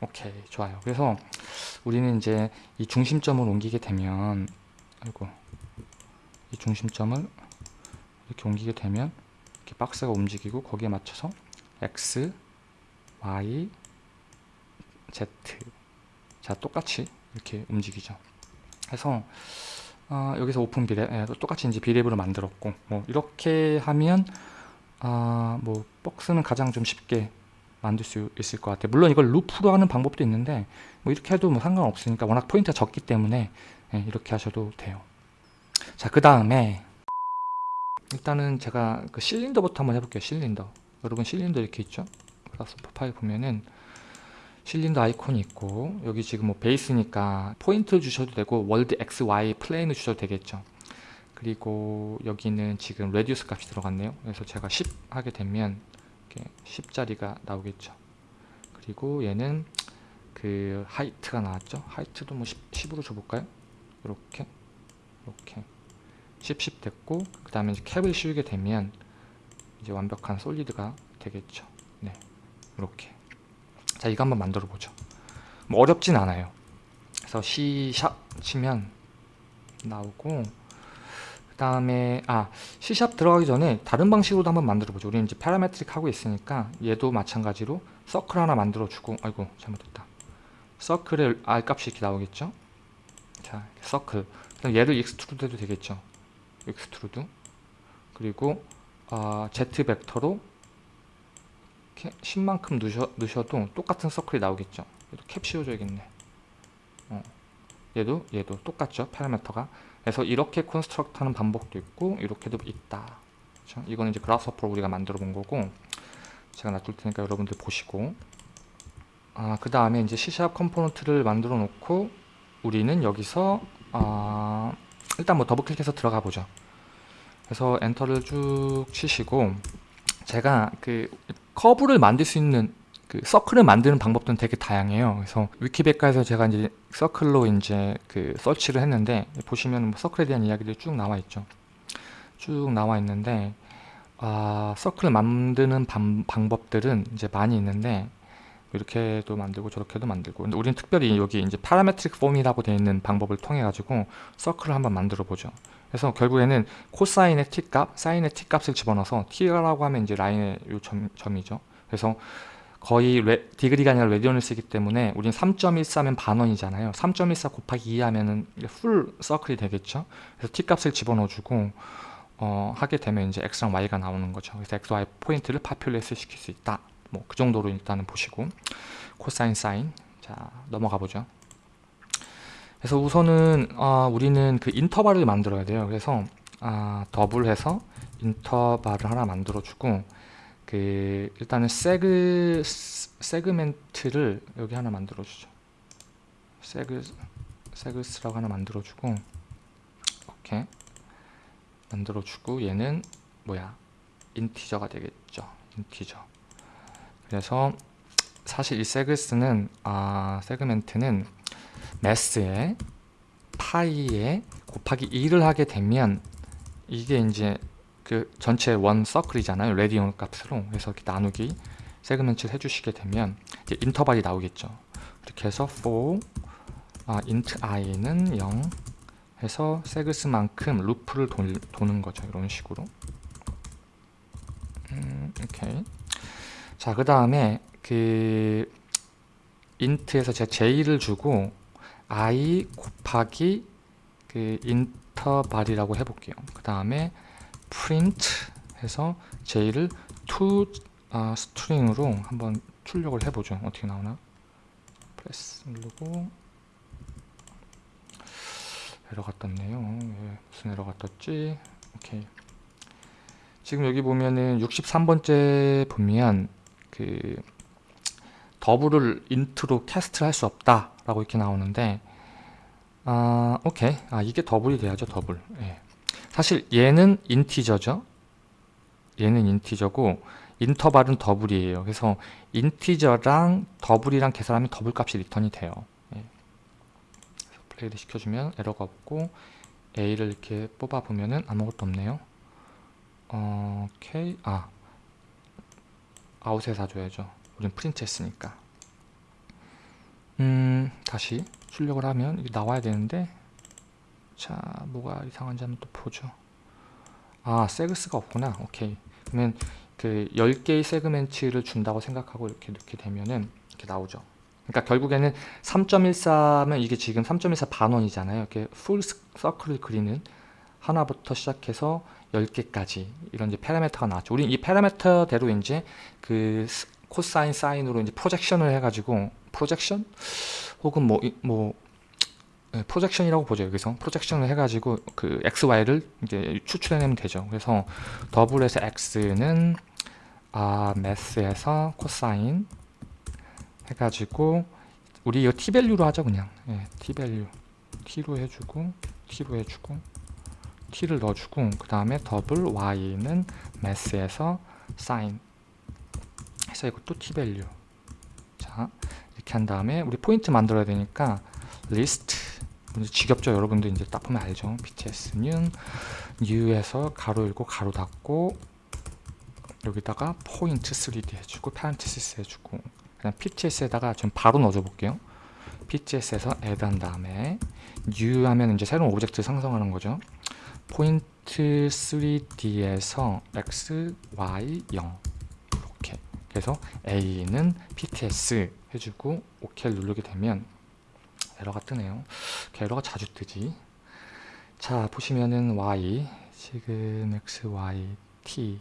오케이 좋아요. 그래서 우리는 이제 이 중심점을 옮기게 되면 아이고 이 중심점을 이렇게 옮기게 되면 이렇게 박스가 움직이고 거기에 맞춰서 X, Y, Z. 자 똑같이 이렇게 움직이죠. 해서 어, 여기서 open brep 예, 똑같이 이제 brep으로 만들었고 뭐 이렇게 하면 아, 뭐 박스는 가장 좀 쉽게 만들 수 있을 것 같아요. 물론 이걸 루프로 하는 방법도 있는데 뭐 이렇게 해도 뭐 상관없으니까 워낙 포인트가 적기 때문에 예, 이렇게 하셔도 돼요. 자 그 다음에 일단은 제가 그 실린더부터 한번 해볼게요 실린더. 여러분 실린더 이렇게 있죠? Grasshopper 파일 보면은 실린더 아이콘이 있고 여기 지금 뭐 베이스니까 포인트 주셔도 되고 월드 XY 플레인을 주셔도 되겠죠 그리고 여기는 지금 radius 값이 들어갔네요. 그래서 제가 10 하게 되면 이렇게 10짜리가 나오겠죠. 그리고 얘는 그 height가 나왔죠. height도 뭐 10, 10으로 줘볼까요? 이렇게 이렇게 10, 10 됐고 그 다음에 이제 캡을 씌우게 되면 이제 완벽한 solid가 되겠죠. 네, 이렇게. 자, 이거 한번 만들어 보죠. 뭐 어렵진 않아요. 그래서 C sharp 치면 나오고 그 다음에 아 C sharp 들어가기 전에 다른 방식으로도 한번 만들어 보죠. 우리는 이제 parametric 하고 있으니까 얘도 마찬가지로 서클 하나 만들어 주고 아이고 잘못됐다. 서클의 R 값이 이렇게 나오겠죠. 자, 서클. 그럼 얘를 extrude 해도 되겠죠. extrude. 그리고 아, Z 벡터로 10만큼 넣으셔, 넣으셔도 똑같은 서클이 나오겠죠. 얘도 캡 씌워줘야겠네. 어. 얘도 얘도 똑같죠. 파라미터가. 그래서 이렇게 construct 하는 방법도 있고 이렇게도 있다. 그렇죠? 이거는 이제 Grasshopper로 우리가 만들어 본 거고 제가 놔둘 테니까 여러분들 보시고 아, 그 다음에 이제 C# component를 만들어 놓고 우리는 여기서 아, 일단 뭐 더블 클릭해서 들어가 보죠. 그래서 엔터를 쭉 치시고 제가 그 커브를 만들 수 있는 그 서클을 만드는 방법들은 되게 다양해요. 그래서 위키백과에서 제가 이제 서클로 이제 그 서치를 했는데 보시면 뭐 서클에 대한 이야기들이 쭉 나와 있죠. 쭉 나와 있는데 아, 서클을 만드는 방, 방법들은 이제 많이 있는데 이렇게도 만들고 저렇게도 만들고 근데 우리는 특별히 여기 이제 parametric form이라고 되어 있는 방법을 통해 가지고 서클을 한번 만들어 보죠. 그래서 결국에는 코사인의 t값, 사인의 t값을 집어넣어서 t라고 하면 이제 라인의 요 점, 점이죠. 그래서 거의 레, degree가 아니라 radian을 쓰기 때문에 우린 3.14면 반원이잖아요. 3.14 곱하기 2 하면은 full circle이 되겠죠. 그래서 t값을 집어넣어주고 어, 하게 되면 이제 x랑 y가 나오는 거죠. 그래서 x, y 포인트를 populate 시킬 수 있다. 뭐 그 정도로 일단은 보시고 코사인, 사인 자 넘어가 보죠. 그래서 우선은 어, 우리는 그 인터벌을 만들어야 돼요. 그래서 아, double해서 인터벌을 하나 만들어주고 그 일단은 세그 segment를 여기 하나 만들어주죠. seg segs라고 하나 만들어주고 이렇게 만들어주고 얘는 뭐야 integer가 되겠죠. integer. 그래서 사실 이 segs는 아 segment는 매스에 파이에 곱하기 2를 하게 되면 이게 이제 그 전체 원 circle이잖아요. radian 값으로. 그래서 이렇게 나누기 세그멘트를 해주시게 되면 이제 인터벌이 나오겠죠. 이렇게 해서 for 아, int i는 0 해서 세그스만큼 루프를 도, 도는 거죠. 이런 식으로. 음, 오케이. 자, 그 다음에 그 int에서 제가 j를 주고 i 곱하기 그 인터벌이라고 해볼게요. 그 다음에 print 해서 j를 to 아, string으로 한번 출력을 해보죠. 어떻게 나오나? 플레이 누르고 에러가 떴네요. 예, 무슨 에러가 떴지? 오케이. 지금 여기 보면은 63번째 보면 그 double을 int로 cast를 할 수 없다 라고 이렇게 나오는데 아 오케이. 아 이게 double이 돼야죠 더블. 예. 사실 얘는 integer죠. 얘는 integer고 interval은 double이에요. 그래서 integer랑 double이랑 계산하면 더블 값이 리턴이 돼요. 예. 플레이를 시켜주면 에러가 없고 A를 이렇게 뽑아 보면은 아무것도 없네요. 어, 오케이 아 out에 써줘야죠. 우린 프린트 했으니까 음 다시 출력을 하면 이게 나와야 되는데 자 뭐가 이상한지 한번 또 보죠. 아 segs가 없구나. 오케이. 그러면 그 10개의 segment를 준다고 생각하고 이렇게 넣게 되면은 이렇게 나오죠. 그러니까 결국에는 3.14면 이게 지금 3.14 반원이잖아요. 이렇게 full circle을 그리는 하나부터 시작해서 10개까지 이런 이제 파라미터가 나왔죠. 우린 이 파라미터대로 이제 그 코사인 사인으로 이제 projection을 해가지고 projection 혹은 뭐뭐 네, projection이라고 보죠 여기서. projection을 해가지고 그 x, y를 이제 추출해내면 되죠. 그래서 double에서 x는 아 Math에서 코사인 해가지고 우리 이거 t 밸류로 하죠 그냥. 예, t value t로 해주고 t로 해주고 t를 넣어주고 그 다음에 double y는 Math에서 sin 해서 이것도 t value 자 이렇게 한 다음에 우리 포인트 만들어야 되니까 list. 이제 지겹죠? 여러분들 이제 딱 보면 알죠? pts는 new에서 가로 열고 가로 닫고 여기다가 포인트 3d 해주고 parenthesis 해주고 그냥 pts에다가 좀 바로 넣어줘 볼게요. pts에서 add 한 다음에 new 하면 이제 새로운 object 생성하는 거죠. 포인트 3d에서 x, y, 0 이렇게. 그래서 a는 pts 해주고 OK를 누르게 되면 에러가 뜨네요. 에러가 자주 뜨지. 자 보시면은 y 지금 x, y, t.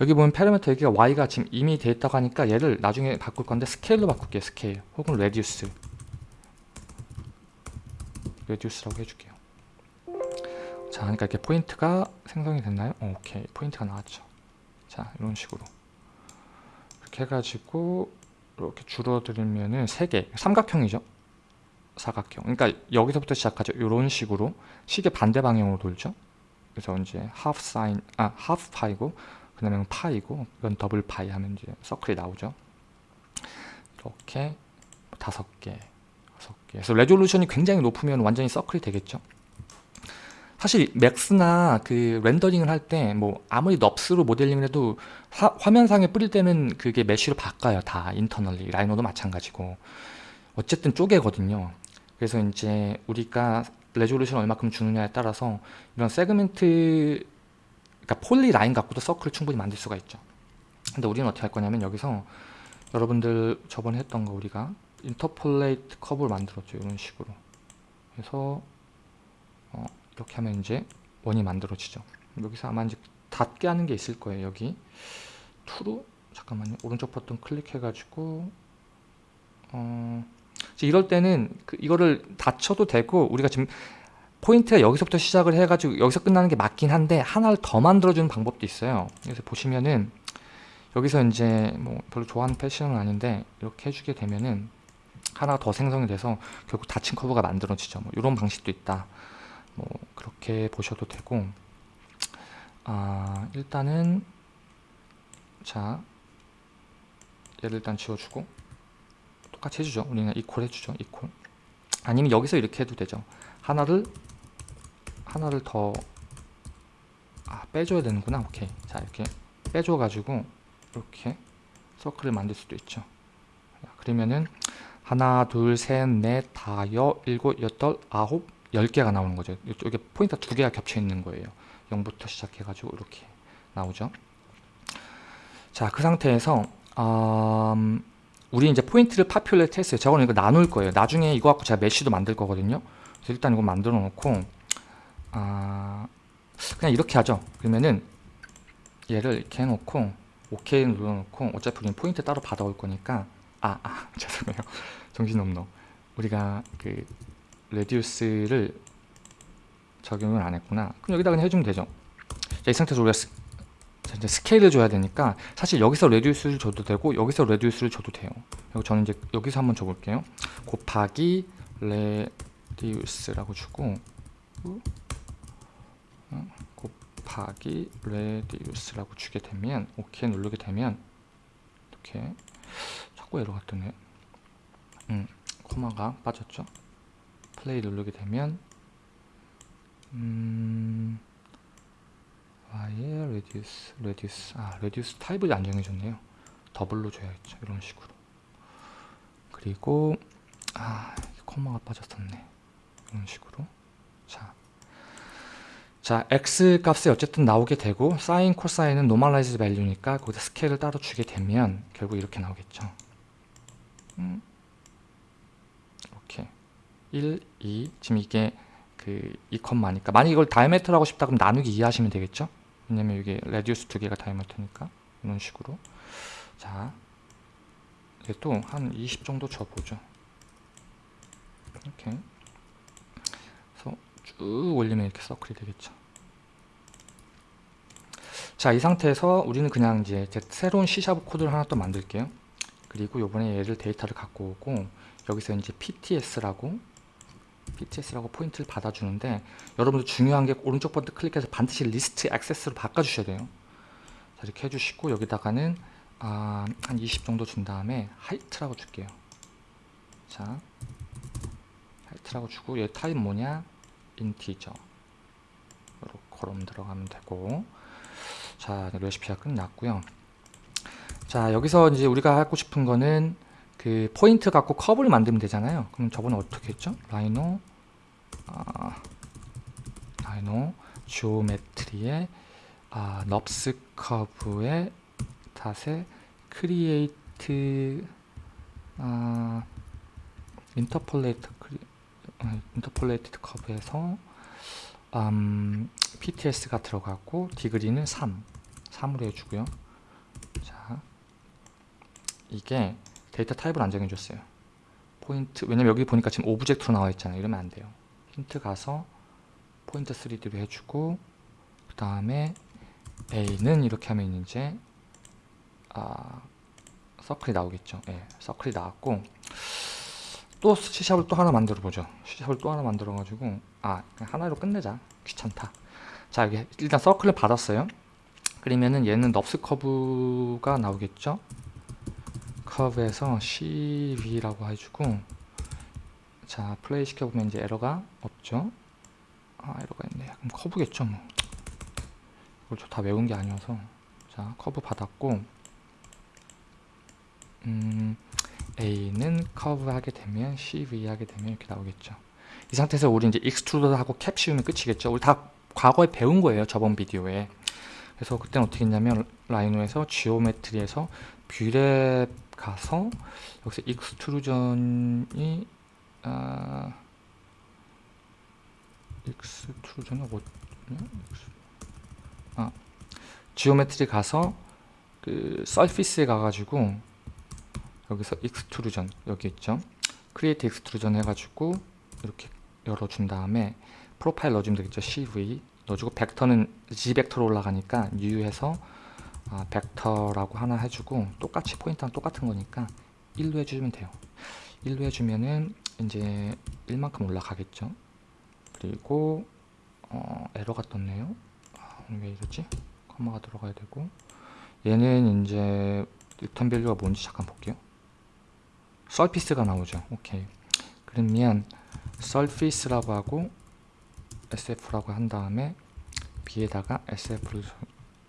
여기 보면 파라미터 여기가 y가 지금 이미 돼 있다고 하니까 얘를 나중에 바꿀 건데 스케일로 바꿀게요 스케일. 혹은 radius. radius라고 해줄게요. 자 그러니까 이렇게 포인트가 생성이 됐나요? 어, 오케이. 포인트가 나왔죠. 자 이런 식으로. 이렇게 해가지고 이렇게 줄어들면은 3개 삼각형이죠? 사각형. 그러니까 여기서부터 시작하죠. 이런 식으로 시계 반대 방향으로 돌죠? 그래서 이제 half 아 half 파이고 그 다음에 파이고 이건 더블 파이 하면 이제 circle이 나오죠? 이렇게 다섯 개 여섯 개. 그래서 resolution이 굉장히 높으면 완전히 circle이 되겠죠 사실 맥스나 그 렌더링을 할 때 뭐 아무리 NURBS로 모델링을 해도 화, 화면상에 뿌릴 때는 그게 mesh로 바꿔요 다 internally. 라이노도 마찬가지고. 어쨌든 쪼개거든요. 그래서 이제 우리가 resolution 얼마큼 주느냐에 따라서 이런 segment 그러니까 polyline 갖고도 circle을 충분히 만들 수가 있죠. 근데 우리는 어떻게 할 거냐면 여기서 여러분들 저번에 했던 거 우리가 interpolate 커브를 만들었죠 이런 식으로. 그래서 어, 이렇게 하면 이제 원이 만들어지죠. 여기서 아마 이제 닫게 하는 게 있을 거예요 여기. true로 잠깐만요. 오른쪽 버튼 클릭해 가지고 어, 이럴 때는 그 이거를 닫혀도 되고 우리가 지금 포인트가 여기서부터 시작을 해가지고 여기서 끝나는 게 맞긴 한데 하나를 더 만들어주는 방법도 있어요. 그래서 보시면은 여기서 이제 뭐 별로 좋아하는 패션은 아닌데 이렇게 해주게 되면은 하나 더 생성이 돼서 결국 닫힌 커브가 만들어지죠. 뭐 이런 방식도 있다 뭐 그렇게 보셔도 되고 아 일단은 자 얘를 일단 지워주고 똑같이 해주죠. 우리는 이퀄 해주죠 이퀄 아니면 여기서 이렇게 해도 되죠. 하나를 하나를 더 아, 빼줘야 되는구나. 오케이. 자 이렇게 빼줘 가지고 이렇게 circle을 만들 수도 있죠. 그러면은 하나 둘 셋 넷 다여 일곱 여덟 아홉 열 개가 나오는 거죠. 이쪽에 포인트가 두 개가 겹쳐 있는 거예요. 0부터 시작해 가지고 이렇게 나오죠. 자 그 상태에서 음, 우리 이제 포인트를 populate 했어요. 저거는 이거 나눌 거예요. 나중에 이거 갖고 제가 mesh도 만들 거거든요. 그래서 일단 이거 만들어 놓고 아 그냥 이렇게 하죠. 그러면은 얘를 이렇게 해놓고 OK 눌러놓고 어차피 우리는 포인트 따로 받아올 거니까 아, 아 죄송해요. 정신없노. 우리가 그 radius를 적용을 안 했구나. 그럼 여기다 그냥 해주면 되죠. 자, 이 상태에서 우리가 스, 이제 스케일을 줘야 되니까 사실 여기서 radius를 줘도 되고 여기서 radius를 줘도 돼요. 그리고 저는 이제 여기서 한번 줘볼게요. 곱하기 radius라고 주고 어, 곱하기 radius라고 주게 되면 OK 누르게 되면 이렇게 자꾸 에러가 뜨네. 음, 콤마가 빠졌죠 플레이 누르게 되면 음, y의 radius, radius, 아 reduce 타입을 안 정해줬네요. 더블로 줘야겠죠 이런 식으로. 그리고 아 콤마가 빠졌었네. 이런 식으로. 자, 자 x 값이 어쨌든 나오게 되고 사인 코사인은 normalize value니까 거기다 스케일을 따로 주게 되면 결국 이렇게 나오겠죠. 음, 1, 2 지금 이게 그 2콤마니까. 만약 이걸 diameter로 하고 싶다 그럼 나누기 2 하시면 되겠죠? 왜냐면 이게 radius 두 개가 diameter니까. 이런 식으로. 자 이게 또한 20 정도 줘보죠. 이렇게. 그래서 쭉 올리면 이렇게 서클이 되겠죠? 자 이 상태에서 우리는 그냥 이제 새로운 C샵 코드를 하나 또 만들게요. 그리고 요번에 얘를 데이터를 갖고 오고 여기서 이제 PTS라고 PTS라고 포인트를 받아주는데 여러분들 중요한 게 오른쪽 버튼 클릭해서 반드시 리스트 액세스로 바꿔주셔야 돼요. 자, 이렇게 해주시고 여기다가는 아, 한 20 정도 준 다음에 height라고 줄게요. 자, height라고 주고 얘 타입 뭐냐? integer. 이렇게 그럼 들어가면 되고 자 레시피가 끝났고요. 자 여기서 이제 우리가 하고 싶은 거는 그 포인트 갖고 커브를 만들면 되잖아요. 그럼 저번에 어떻게 했죠? Rhino 아, Rhino Geometry의 아, NURBS curve의 dot에 create 아, interpolate cre, 아, interpolated curve에서 음, PTS가 들어가고 degree는 3 3으로 해주고요 자 이게 데이터 타입을 안 정해줬어요. 포인트 왜냐면 여기 보니까 지금 오브젝트로 나와 있잖아요. 이러면 안 돼요. 힌트 가서 포인트 3D로 해주고 그 다음에 A는 이렇게 하면 이제 아 서클이 나오겠죠. 예, 서클이 나왔고 또 C샵을 또 하나 만들어 보죠. C샵을 또 하나 만들어 가지고 아 하나로 끝내자. 귀찮다. 자 여기 일단 서클을 받았어요. 그러면은 얘는 NURBS curve가 나오겠죠 커브에서 CV라고 해주고 자 플레이 시켜보면 이제 에러가 없죠? 아 에러가 있네. 그럼 커브겠죠 뭐. 이걸 저 다 외운 게 아니어서. 자 커브 받았고 음 A는 커브 하게 되면 CV 하게 되면 이렇게 나오겠죠. 이 상태에서 우리 이제 extrude 하고 캡 씌우면 끝이겠죠. 우리 다 과거에 배운 거예요 저번 비디오에. 그래서 그때는 어떻게 했냐면 Rhino에서 Geometry에서 Brep 가서 여기서 extrusion이 아 extrusion이 어디냐 아 Geometry 가서 그 surface에 가가지고 여기서 extrusion 여기 있죠? create extrusion 해가지고 이렇게 열어준 다음에 프로파일 넣어주면 되겠죠? CV 넣어주고 벡터는 Z 벡터로 올라가니까 U해서 아, 벡터라고 하나 해주고 똑같이 포인트랑 똑같은 거니까 1로 해주면 돼요. 1로 해주면은 이제 1만큼 올라가겠죠? 그리고 어, 에러가 떴네요. 아, 왜 이러지? 콤마가 들어가야 되고. 얘는 이제 return value가 뭔지 잠깐 볼게요. surface가 나오죠. 오케이. 그러면 surface라고 하고 sf라고 한 다음에 b에다가 sf를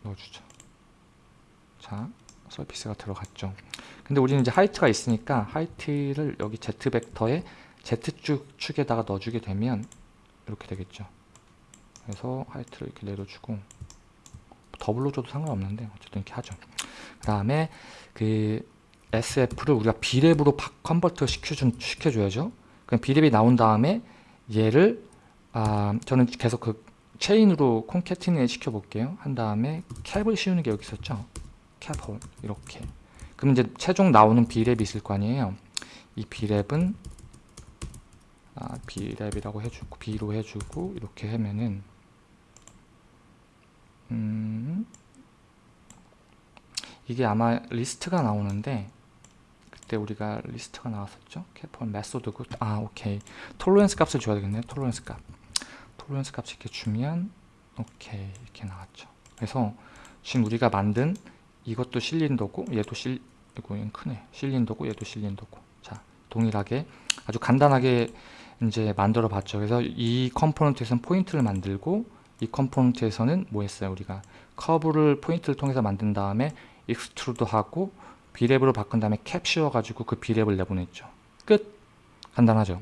넣어주죠 자 surface가 들어갔죠 근데 우리는 이제 height가 있으니까 height를 여기 z 벡터에 z축 축에다가 넣어주게 되면 이렇게 되겠죠 그래서 height를 이렇게 내려주고 더블로 줘도 상관없는데 어쨌든 이렇게 하죠 그 다음에 그 SF를 우리가 B랩으로 컨버터 시켜준, 시켜줘야죠. 그럼 B랩이 나온 다음에 얘를 아, 저는 계속 그 체인으로 콘캐티네 시켜볼게요. 한 다음에 캡을 씌우는 게 여기 있었죠. 캡홀 이렇게. 그럼 이제 최종 나오는 B랩이 있을 거 아니에요. 이 B랩은 아, B랩이라고 해주고 B로 해주고 이렇게 하면은 음, 이게 아마 리스트가 나오는데 그때 우리가 리스트가 나왔었죠? cap은 메소드고 아 오케이. tolerance 값을 줘야 되겠네요 tolerance 값. tolerance 값 이렇게 주면 오케이 이렇게 나왔죠. 그래서 지금 우리가 만든 이것도 실린더고 얘도 실 이거 크네 실린더고 얘도 실린더고 자 동일하게 아주 간단하게 이제 만들어 봤죠 그래서 이 컴포넌트에서는 포인트를 만들고 이 컴포넌트에서는 뭐 했어요 우리가 커브를 포인트를 통해서 만든 다음에 extrude 하고 Brep으로 바꾼 다음에 캡 씌워 가지고 그 Brep을 내보냈죠. 끝! 간단하죠.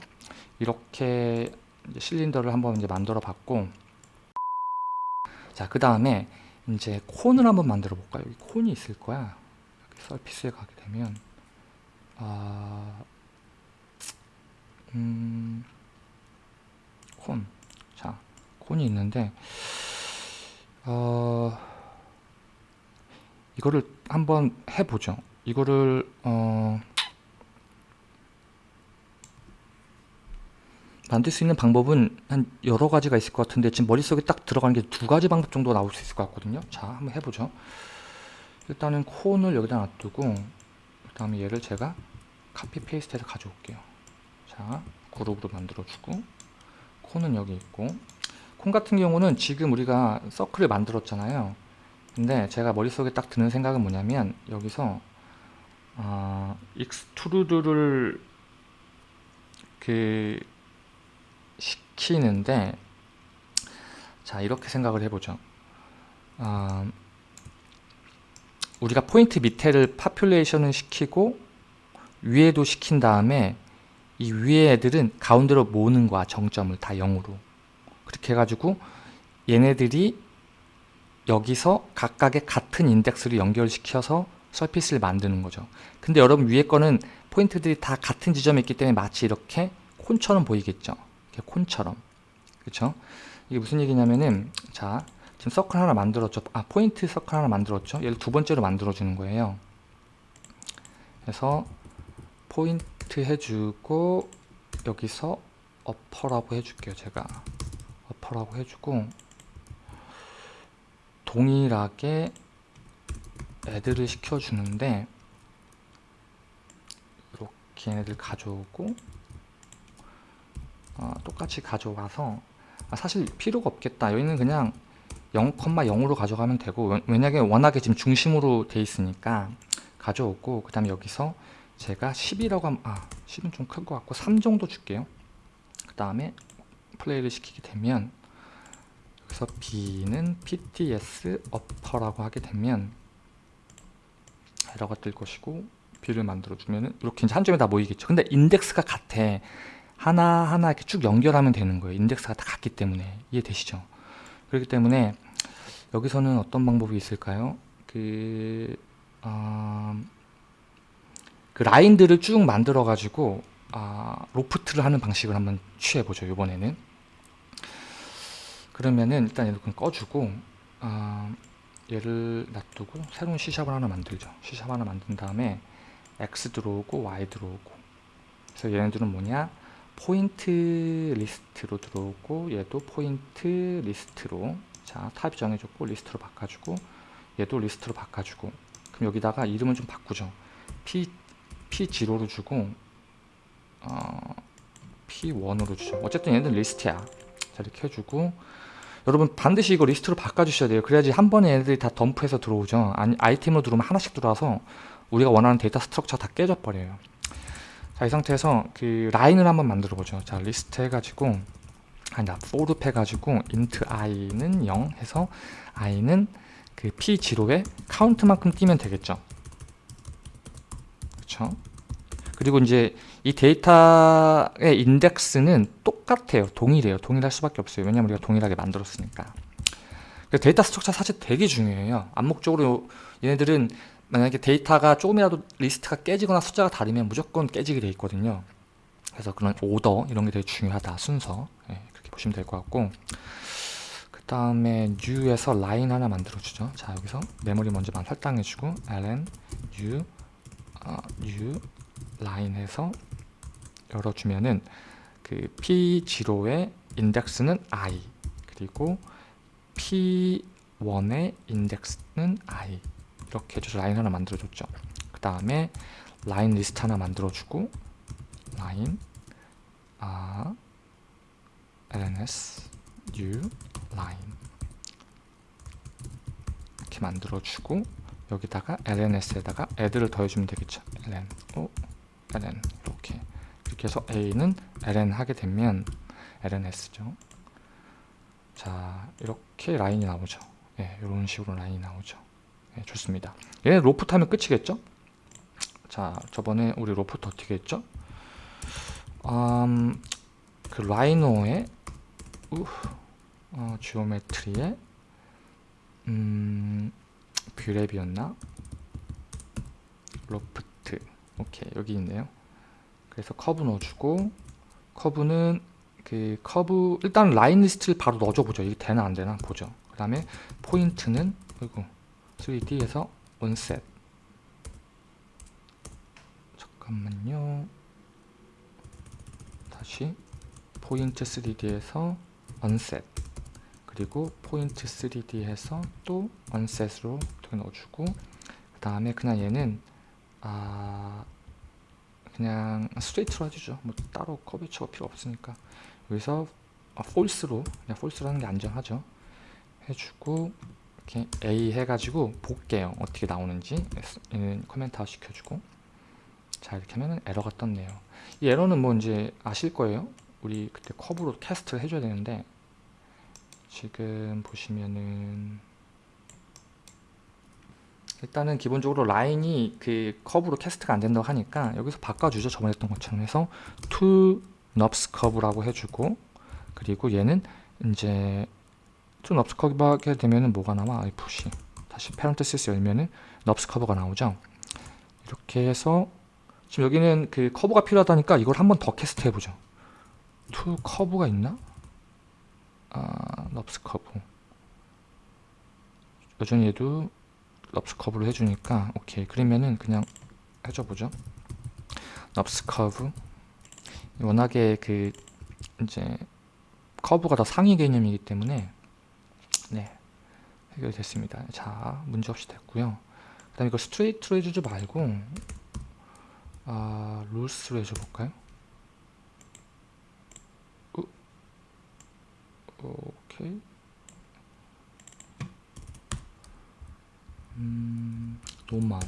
이렇게 실린더를 한번 이제 만들어 봤고 자, 그 다음에 이제 콘을 한번 만들어 볼까요? 여기 콘이 있을 거야. surface에 가게 되면 아, 음, 콘. 자, 콘이 있는데 어, 이거를 한번 해보죠. 이거를 어 만들 수 있는 방법은 한 여러 가지가 있을 것 같은데 지금 머릿속에 딱 들어가는 게 두 가지 방법 정도 나올 수 있을 것 같거든요. 자 한번 해보죠. 일단은 콘을 여기다 놔두고 그 다음에 얘를 제가 copy paste 해서 가져올게요. 자 그룹으로 만들어주고 cone은 여기 있고. 콘 같은 경우는 지금 우리가 서클을 만들었잖아요. 근데 제가 머릿속에 딱 드는 생각은 뭐냐면 여기서 어, extrude를 그 시키는데 자 이렇게 생각을 해보죠. 어, 우리가 포인트 밑에를 population을 시키고 위에도 시킨 다음에 이 위에 애들은 가운데로 모으는 거야 정점을 다 0으로. 그렇게 해가지고 얘네들이 여기서 각각의 같은 인덱스를 연결시켜서 surface를 만드는 거죠. 근데 여러분 위에 거는 포인트들이 다 같은 지점에 있기 때문에 마치 이렇게 cone처럼 보이겠죠 이렇게 cone처럼. 그렇죠 이게 무슨 얘기냐면은 자 지금 서클 하나 만들었죠. 아 포인트 서클 하나 만들었죠. 얘를 두 번째로 만들어 주는 거예요. 그래서 포인트 해주고 여기서 어퍼라고 해줄게요 제가. 어퍼라고 해주고 동일하게 애들을 시켜주는데 이렇게 얘네들 가져오고 어, 똑같이 가져와서 아, 사실 필요가 없겠다. 여기는 그냥 0,0으로 가져가면 되고 왜냐하면 워낙에 지금 중심으로 돼 있으니까 가져오고 그 다음에 여기서 제가 10이라고 하면 아 10은 좀클것 같고 3 정도 줄게요. 그 다음에 플레이를 시키게 되면 여기서 B는 PTS 어퍼라고 하게 되면 에러가 뜰 것이고 B를 만들어주면 이렇게 이제 한 점에 다 모이겠죠. 근데 인덱스가 같아 하나하나 이렇게 쭉 연결하면 되는 거예요. 인덱스가 다 같기 때문에. 이해되시죠? 그렇기 때문에 여기서는 어떤 방법이 있을까요? 그, 어, 그 라인들을 쭉 만들어 가지고 아, 로프트를 하는 방식을 한번 취해 보죠 이번에는. 그러면은 일단 얘를 꺼주고 아, 얘를 놔두고 새로운 C샵을 하나 만들죠. C샵 하나 만든 다음에 X 들어오고 Y 들어오고. 그래서 얘네들은 뭐냐 포인트 리스트로 들어오고 얘도 포인트 리스트로 자 타입 정해줬고 리스트로 바꿔주고 얘도 리스트로 바꿔주고. 그럼 여기다가 이름을 좀 바꾸죠. P, P0로 주고 어, P1으로 주죠. 어쨌든 얘는 리스트야. 자 이렇게 해주고. 여러분 반드시 이거 리스트로 바꿔주셔야 돼요. 그래야지 한 번에 얘들이 다 덤프해서 들어오죠. 아니 아이템으로 들어오면 하나씩 들어와서 우리가 원하는 데이터 structure 다 깨져 버려요 자 이 상태에서 그 라인을 한번 만들어 보죠. 자 리스트 해가지고 아니다 for loop 해가지고 int i는 0 해서 i는 그 p0에 카운트만큼 띄면 되겠죠. 그쵸? 그리고 이제 이 데이터의 인덱스는 똑같아요. 동일해요. 동일할 수밖에 없어요. 왜냐면 우리가 동일하게 만들었으니까. 데이터 structure 사실 되게 중요해요. 암묵적으로 얘네들은 만약에 데이터가 조금이라도 리스트가 깨지거나 숫자가 다르면 무조건 깨지게 돼 있거든요. 그래서 그런 오더 이런 게 되게 중요하다. 순서. 네, 그렇게 보시면 될 것 같고. 그 다음에 new에서 라인 하나 만들어 주죠. 자 여기서 메모리 먼저 설정해 주고 ln new 어, new 라인 해서 열어주면은 그 p0의 인덱스는 i 그리고 p1의 인덱스는 i 이렇게 해줘서 라인 하나 만들어줬죠. 그 다음에 라인 리스트 하나 만들어주고 라인 아 lns new 라인. 이렇게 만들어주고 여기다가 lns에다가 애들을 더해주면 되겠죠. ln 오 ln. 이렇게. 이렇게 해서 a는 ln 하게 되면 lns죠. 자 이렇게 라인이 나오죠. 예, 이런 식으로 라인이 나오죠 예, 좋습니다. 얘는 로프트 하면 끝이겠죠? 자 저번에 우리 로프트 어떻게 했죠? 음, 그 라이노의 우, 어, geometry의 음, Brep이었나? loft. 오케이 여기 있네요. 그래서 커브 넣어주고 커브는 그 커브 일단 라인 리스트를 바로 넣어줘 보죠. 이게 되나 안 되나 보죠. 그 다음에 포인트는 이고 3D에서 unset 잠깐만요. 다시 포인트 3D에서 unset 그리고 포인트 3D에서 또 unset으로 넣어주고 그 다음에 그냥 얘는 아 그냥 straight로 해주죠. 뭐 따로 커브처가 필요 없으니까. 여기서 아, false로 그냥 false로 하는 게 안전하죠. 해주고 이렇게 A 해가지고 볼게요. 어떻게 나오는지 커멘트 시켜주고. 자 이렇게 하면 에러가 떴네요. 이 에러는 뭐 이제 아실 거예요. 우리 그때 커브로 캐스트를 해줘야 되는데 지금 보시면은 일단은 기본적으로 라인이 그 커브로 캐스트가 안 된다고 하니까 여기서 바꿔주죠. 저번에 했던 것처럼 해서 to nubs curve라고 해주고. 그리고 얘는 이제 to nubs curve 하게 되면은 뭐가 나와? if시 다시 parenthesis 열면은 curve가 나오죠? 이렇게 해서 지금 여기는 그 커브가 필요하다니까 이걸 한 번 더 cast 해보죠. to 커브가 있나? 아, curve 여전히 얘도 NURBS curve로 해주니까 오케이. 그러면은 그냥 해줘 보죠. NURBS curve 워낙에 그 이제 커브가 더 상위 개념이기 때문에 네 해결됐습니다 자 문제 없이 됐고요 그 다음에 이거 스트레이트로 해주지 말고 아 룰스로 해줘 볼까요 오케이 음, 노말.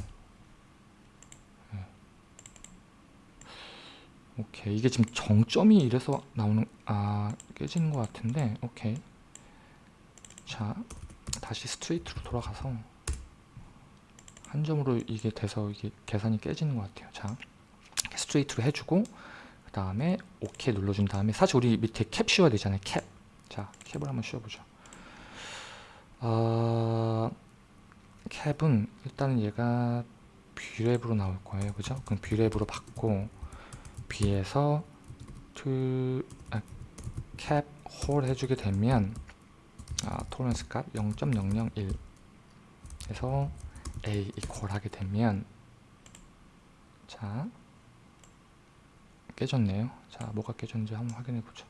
네. 오케이. 이게 지금 정점이 이래서 나오는, 아, 깨지는 것 같은데, 오케이. 자, 다시 straight로 돌아가서, 한 점으로 이게 돼서 이게 계산이 깨지는 것 같아요. 자, straight로 해주고, 그 다음에 오케이 눌러준 다음에, 사실 우리 밑에 캡 씌워야 되잖아요. 캡. 자, cap을 한번 씌워보죠. 아, cap은 일단은 얘가 Brep으로 나올 거예요 그죠 그럼 Brep으로 받고 B에서 to 아, cap hole 해주게 되면 아, tolerance 값 0.001 에서 A equal 하게 되면 자 깨졌네요. 자 뭐가 깨졌는지 한번 확인해 보죠.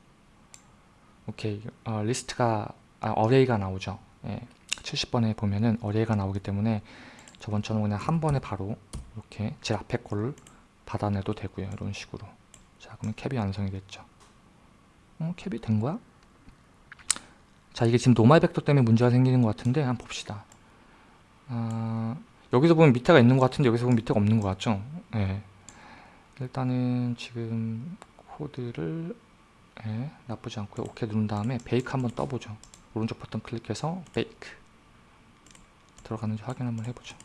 오케이. 어, 리스트가 아, array가 나오죠. 예. 70번에 보면은 array가 나오기 때문에 저번처럼 그냥 한 번에 바로 이렇게 제 앞에 거를 받아내도 되고요. 이런 식으로. 자 그러면 캡이 완성이 됐죠. 어, 캡이 된 거야? 자 이게 지금 노말 벡터 때문에 문제가 생기는 것 같은데 한번 봅시다 아, 여기서 보면 밑에가 있는 것 같은데 여기서 보면 밑에가 없는 것 같죠? 네. 일단은 지금 코드를 네, 나쁘지 않고요 오케이 누른 다음에 베이크 한번 떠보죠 오른쪽 버튼 클릭해서 베이크 들어가는지 확인 한번 해보죠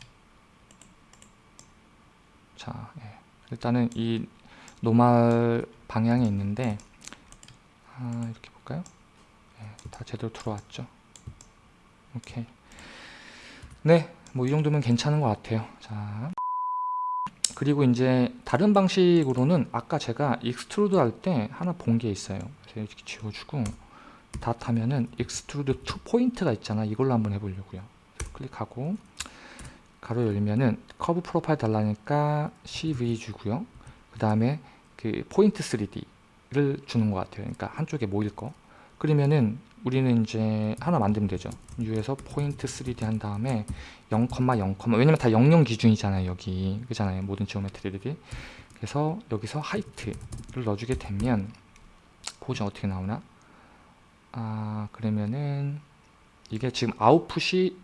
자 예. 일단은 이 normal 방향에 있는데 아, 이렇게 볼까요 예, 다 제대로 들어왔죠. 오케이. 네뭐 이 정도면 괜찮은 것 같아요. 자. 그리고 이제 다른 방식으로는 아까 제가 extrude 할 때 하나 본 게 있어요. 그래서 이렇게 지워주고 다 하면은 extrude to point가 있잖아. 이걸로 한번 해보려고요. 클릭하고 괄호 열면은 curve profile 달라니까 CV 주고요. 그 다음에 그 포인트 3D를 주는 것 같아요. 그러니까 한쪽에 모일 거 그러면은 우리는 이제 하나 만들면 되죠. new에서 Point 3D 한 다음에 0,0, 왜냐면 다 00 기준이잖아요 여기. 그잖아요 모든 geometry들이 그래서 여기서 height를 넣어주게 되면 보죠 어떻게 나오나. 아 그러면은 이게 지금 아웃풋이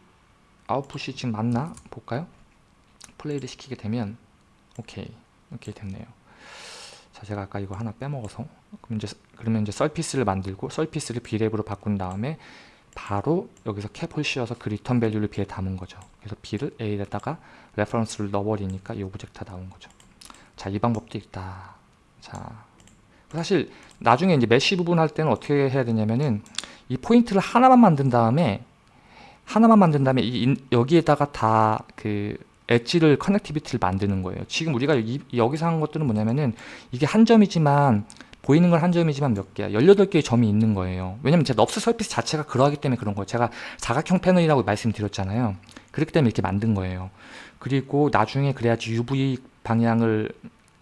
아웃풋이 지금 맞나? 볼까요? 플레이를 시키게 되면 오케이. 오케이 됐네요. 자 제가 아까 이거 하나 빼먹어서. 그럼 이제 그러면 이제 썰피스를 만들고 썰피스를 B랩으로 바꾼 다음에 바로 여기서 cap을 씌워서 그 return value를 B에 담은 거죠. 그래서 B를 A에다가 reference를 넣어버리니까 이 object가 나온 거죠. 자 이 방법도 있다. 자 사실 나중에 이제 mesh 부분 할 때는 어떻게 해야 되냐면은 이 포인트를 하나만 만든 다음에 하나만 만든 다음에 이, 여기에다가 다 그 edge를 connectivity를 만드는 거예요. 지금 우리가 이, 여기서 한 것들은 뭐냐면은 이게 한 점이지만 보이는 건한 점이지만 몇 개야. 18개의 점이 있는 거예요. 왜냐면 제 NURBS surface 자체가 그러하기 때문에 그런 거예요. 제가 사각형 패널이라고 말씀드렸잖아요. 그렇기 때문에 이렇게 만든 거예요. 그리고 나중에 그래야지 UV 방향을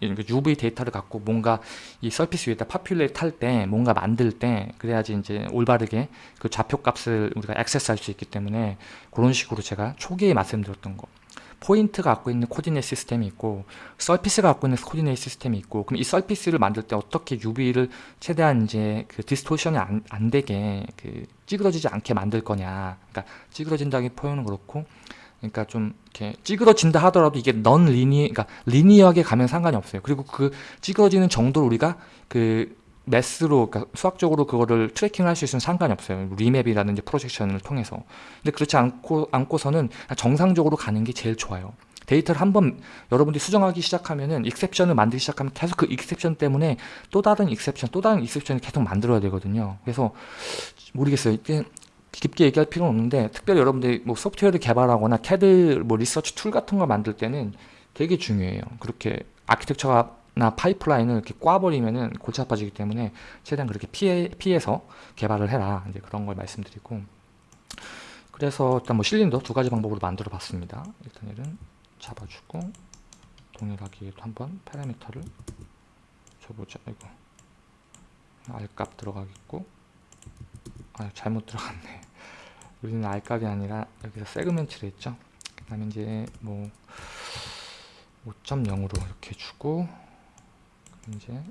UV 데이터를 갖고 뭔가 이 surface 위에다 populate 할때 뭔가 만들 때 그래야지 이제 올바르게 그 좌표 값을 우리가 access할 수 있기 때문에 그런 식으로 제가 초기에 말씀드렸던 거 포인트가 갖고 있는 coordinate system이 있고 surface가 갖고 있는 coordinate system이 있고 그럼 이 surface를 만들 때 어떻게 UV를 최대한 이제 그 distortion이 안, 안 되게 그 찌그러지지 않게 만들 거냐 그러니까 찌그러진다기 표현은 그렇고 그러니까 좀 이렇게 찌그러진다 하더라도 이게 non linea 그러니까 linear하게 가면 상관이 없어요. 그리고 그 찌그러지는 정도를 우리가 그 math로 그러니까 수학적으로 그거를 tracking을 할 수 있으면 상관이 없어요. remap이라든지 projection을 통해서. 근데 그렇지 않고 않고서는 정상적으로 가는 게 제일 좋아요. 데이터를 한번 여러분들이 수정하기 시작하면은 exception을 만들기 시작하면 계속 그 exception 때문에 또 다른 exception, 또 다른 exception을 계속 만들어야 되거든요. 그래서 모르겠어요. 깊게 얘기할 필요는 없는데 특별히 여러분들이 뭐 소프트웨어를 개발하거나 CAD 뭐 research tool 같은 걸 만들 때는 되게 중요해요. 그렇게 architecture나 pipeline을 이렇게 꽈버리면은 골치 아파지기 때문에 최대한 그렇게 피해, 피해서 개발을 해라. 이제 그런 걸 말씀드리고. 그래서 일단 뭐 실린더 두 가지 방법으로 만들어 봤습니다. 일단 얘는 잡아주고 동일하게 한번 parameter를 줘보자. 이거 R값 들어가겠고 아 잘못 들어갔네 우리는 R값이 아니라 여기서 세그멘트를 했죠 그 다음에 이제 뭐 5.0으로 이렇게 주고 이제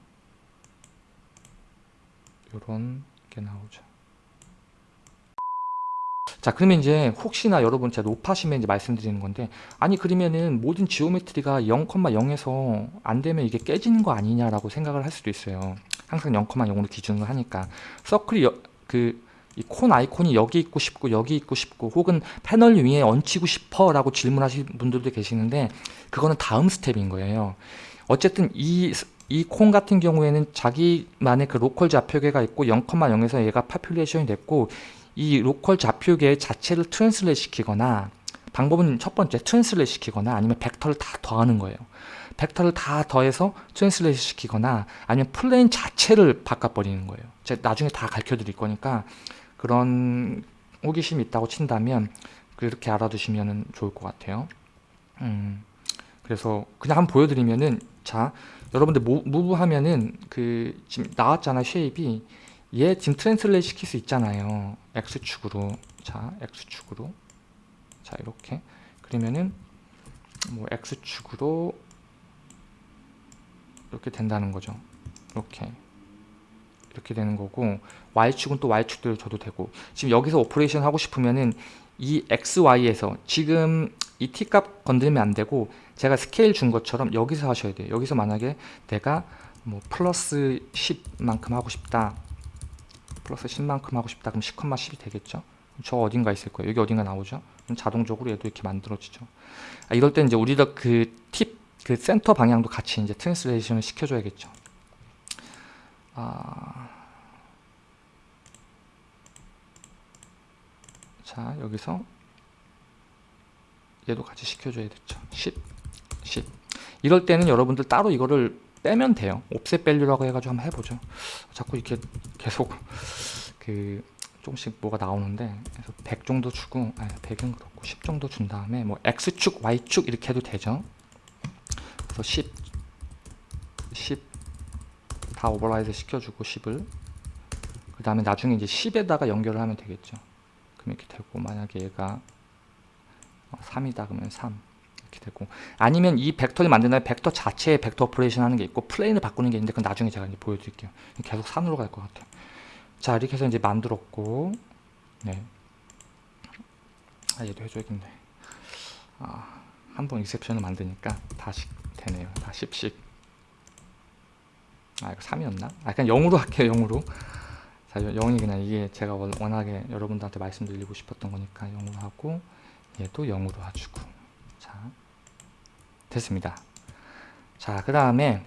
요런 게 나오죠. 자 그러면 이제 혹시나 여러분 제가 높아시면 이제 말씀드리는 건데 아니 그러면은 모든 지오메트리가 0,0에서 안 되면 이게 깨지는 거 아니냐라고 생각을 할 수도 있어요. 항상 0,0으로 기준을 하니까. 서클이 그이콘 아이콘이 여기 있고 싶고 여기 있고 싶고 혹은 패널 위에 얹히고 싶어 라고 질문하시는 분들도 계시는데 그거는 다음 스텝인 거예요. 어쨌든 이 이콘 같은 경우에는 자기만의 그 local 좌표계가 있고 0,0에서 얘가 population이 됐고 이 local 좌표계 자체를 translate 시키거나 방법은 첫 번째 translate 시키거나 아니면 벡터를 다 더하는 거예요. 벡터를 다 더해서 translate 시키거나 아니면 plane 자체를 바꿔버리는 거예요. 제가 나중에 다 가르쳐 드릴 거니까 그런 호기심이 있다고 친다면 그렇게 알아두시면 좋을 것 같아요. 음, 그래서 그냥 한번 보여드리면은 자 여러분들 move 하면은 그 지금 나왔잖아 shape이. 얘 지금 translate 시킬 수 있잖아요. X축으로. 자 X축으로. 자 이렇게. 그러면은 뭐 X축으로 이렇게 된다는 거죠. 이렇게 이렇게 되는 거고 Y축은 또 Y축대로 줘도 되고. 지금 여기서 operation 하고 싶으면은 이 XY에서 지금 이 T값 건들면 안 되고 제가 스케일 준 것처럼 여기서 하셔야 돼요. 여기서 만약에 내가 뭐 플러스 10만큼 하고 싶다. 플러스 10만큼 하고 싶다. 그럼 10,10이 되겠죠? 저 어딘가 있을 거예요. 여기 어딘가 나오죠? 그럼 자동적으로 얘도 이렇게 만들어지죠. 아, 이럴 때 이제 우리가 그 팁, 그 센터 방향도 같이 이제 translation을 시켜줘야겠죠 아... 자 여기서 얘도 같이 시켜줘야 됐죠. 10 10 이럴 때는 여러분들 따로 이거를 빼면 돼요. offset value라고 해가지고 한번 해보죠. 자꾸 이렇게 계속 그 조금씩 뭐가 나오는데 그래서 100 정도 주고 아니 100은 그렇고 10 정도 준 다음에 뭐 X축 Y축 이렇게 해도 되죠. 그래서 10 10 다 override 시켜주고 10을. 그 다음에 나중에 이제 10에다가 연결을 하면 되겠죠. 그럼 이렇게 되고 만약에 얘가 3이다 그러면 3 이렇게 되고. 아니면 이 벡터를 만드는 벡터 자체에 벡터 operation 하는 게 있고 plane을 바꾸는 게 있는데 그건 나중에 제가 이제 보여드릴게요. 계속 산으로 갈 것 같아요. 자 이렇게 해서 이제 만들었고. 네. 아 얘도 해줘야겠네. 아, 한 번 익셉션을 만드니까 다시 되네요. 다 10씩 아 이거 3이었나? 아 그냥 0으로 할게요 0으로. 자 0이 그냥 이게 제가 워낙에 여러분들한테 말씀드리고 싶었던 거니까 0으로 하고 얘도 0으로 해주고. 자 됐습니다. 자 그 다음에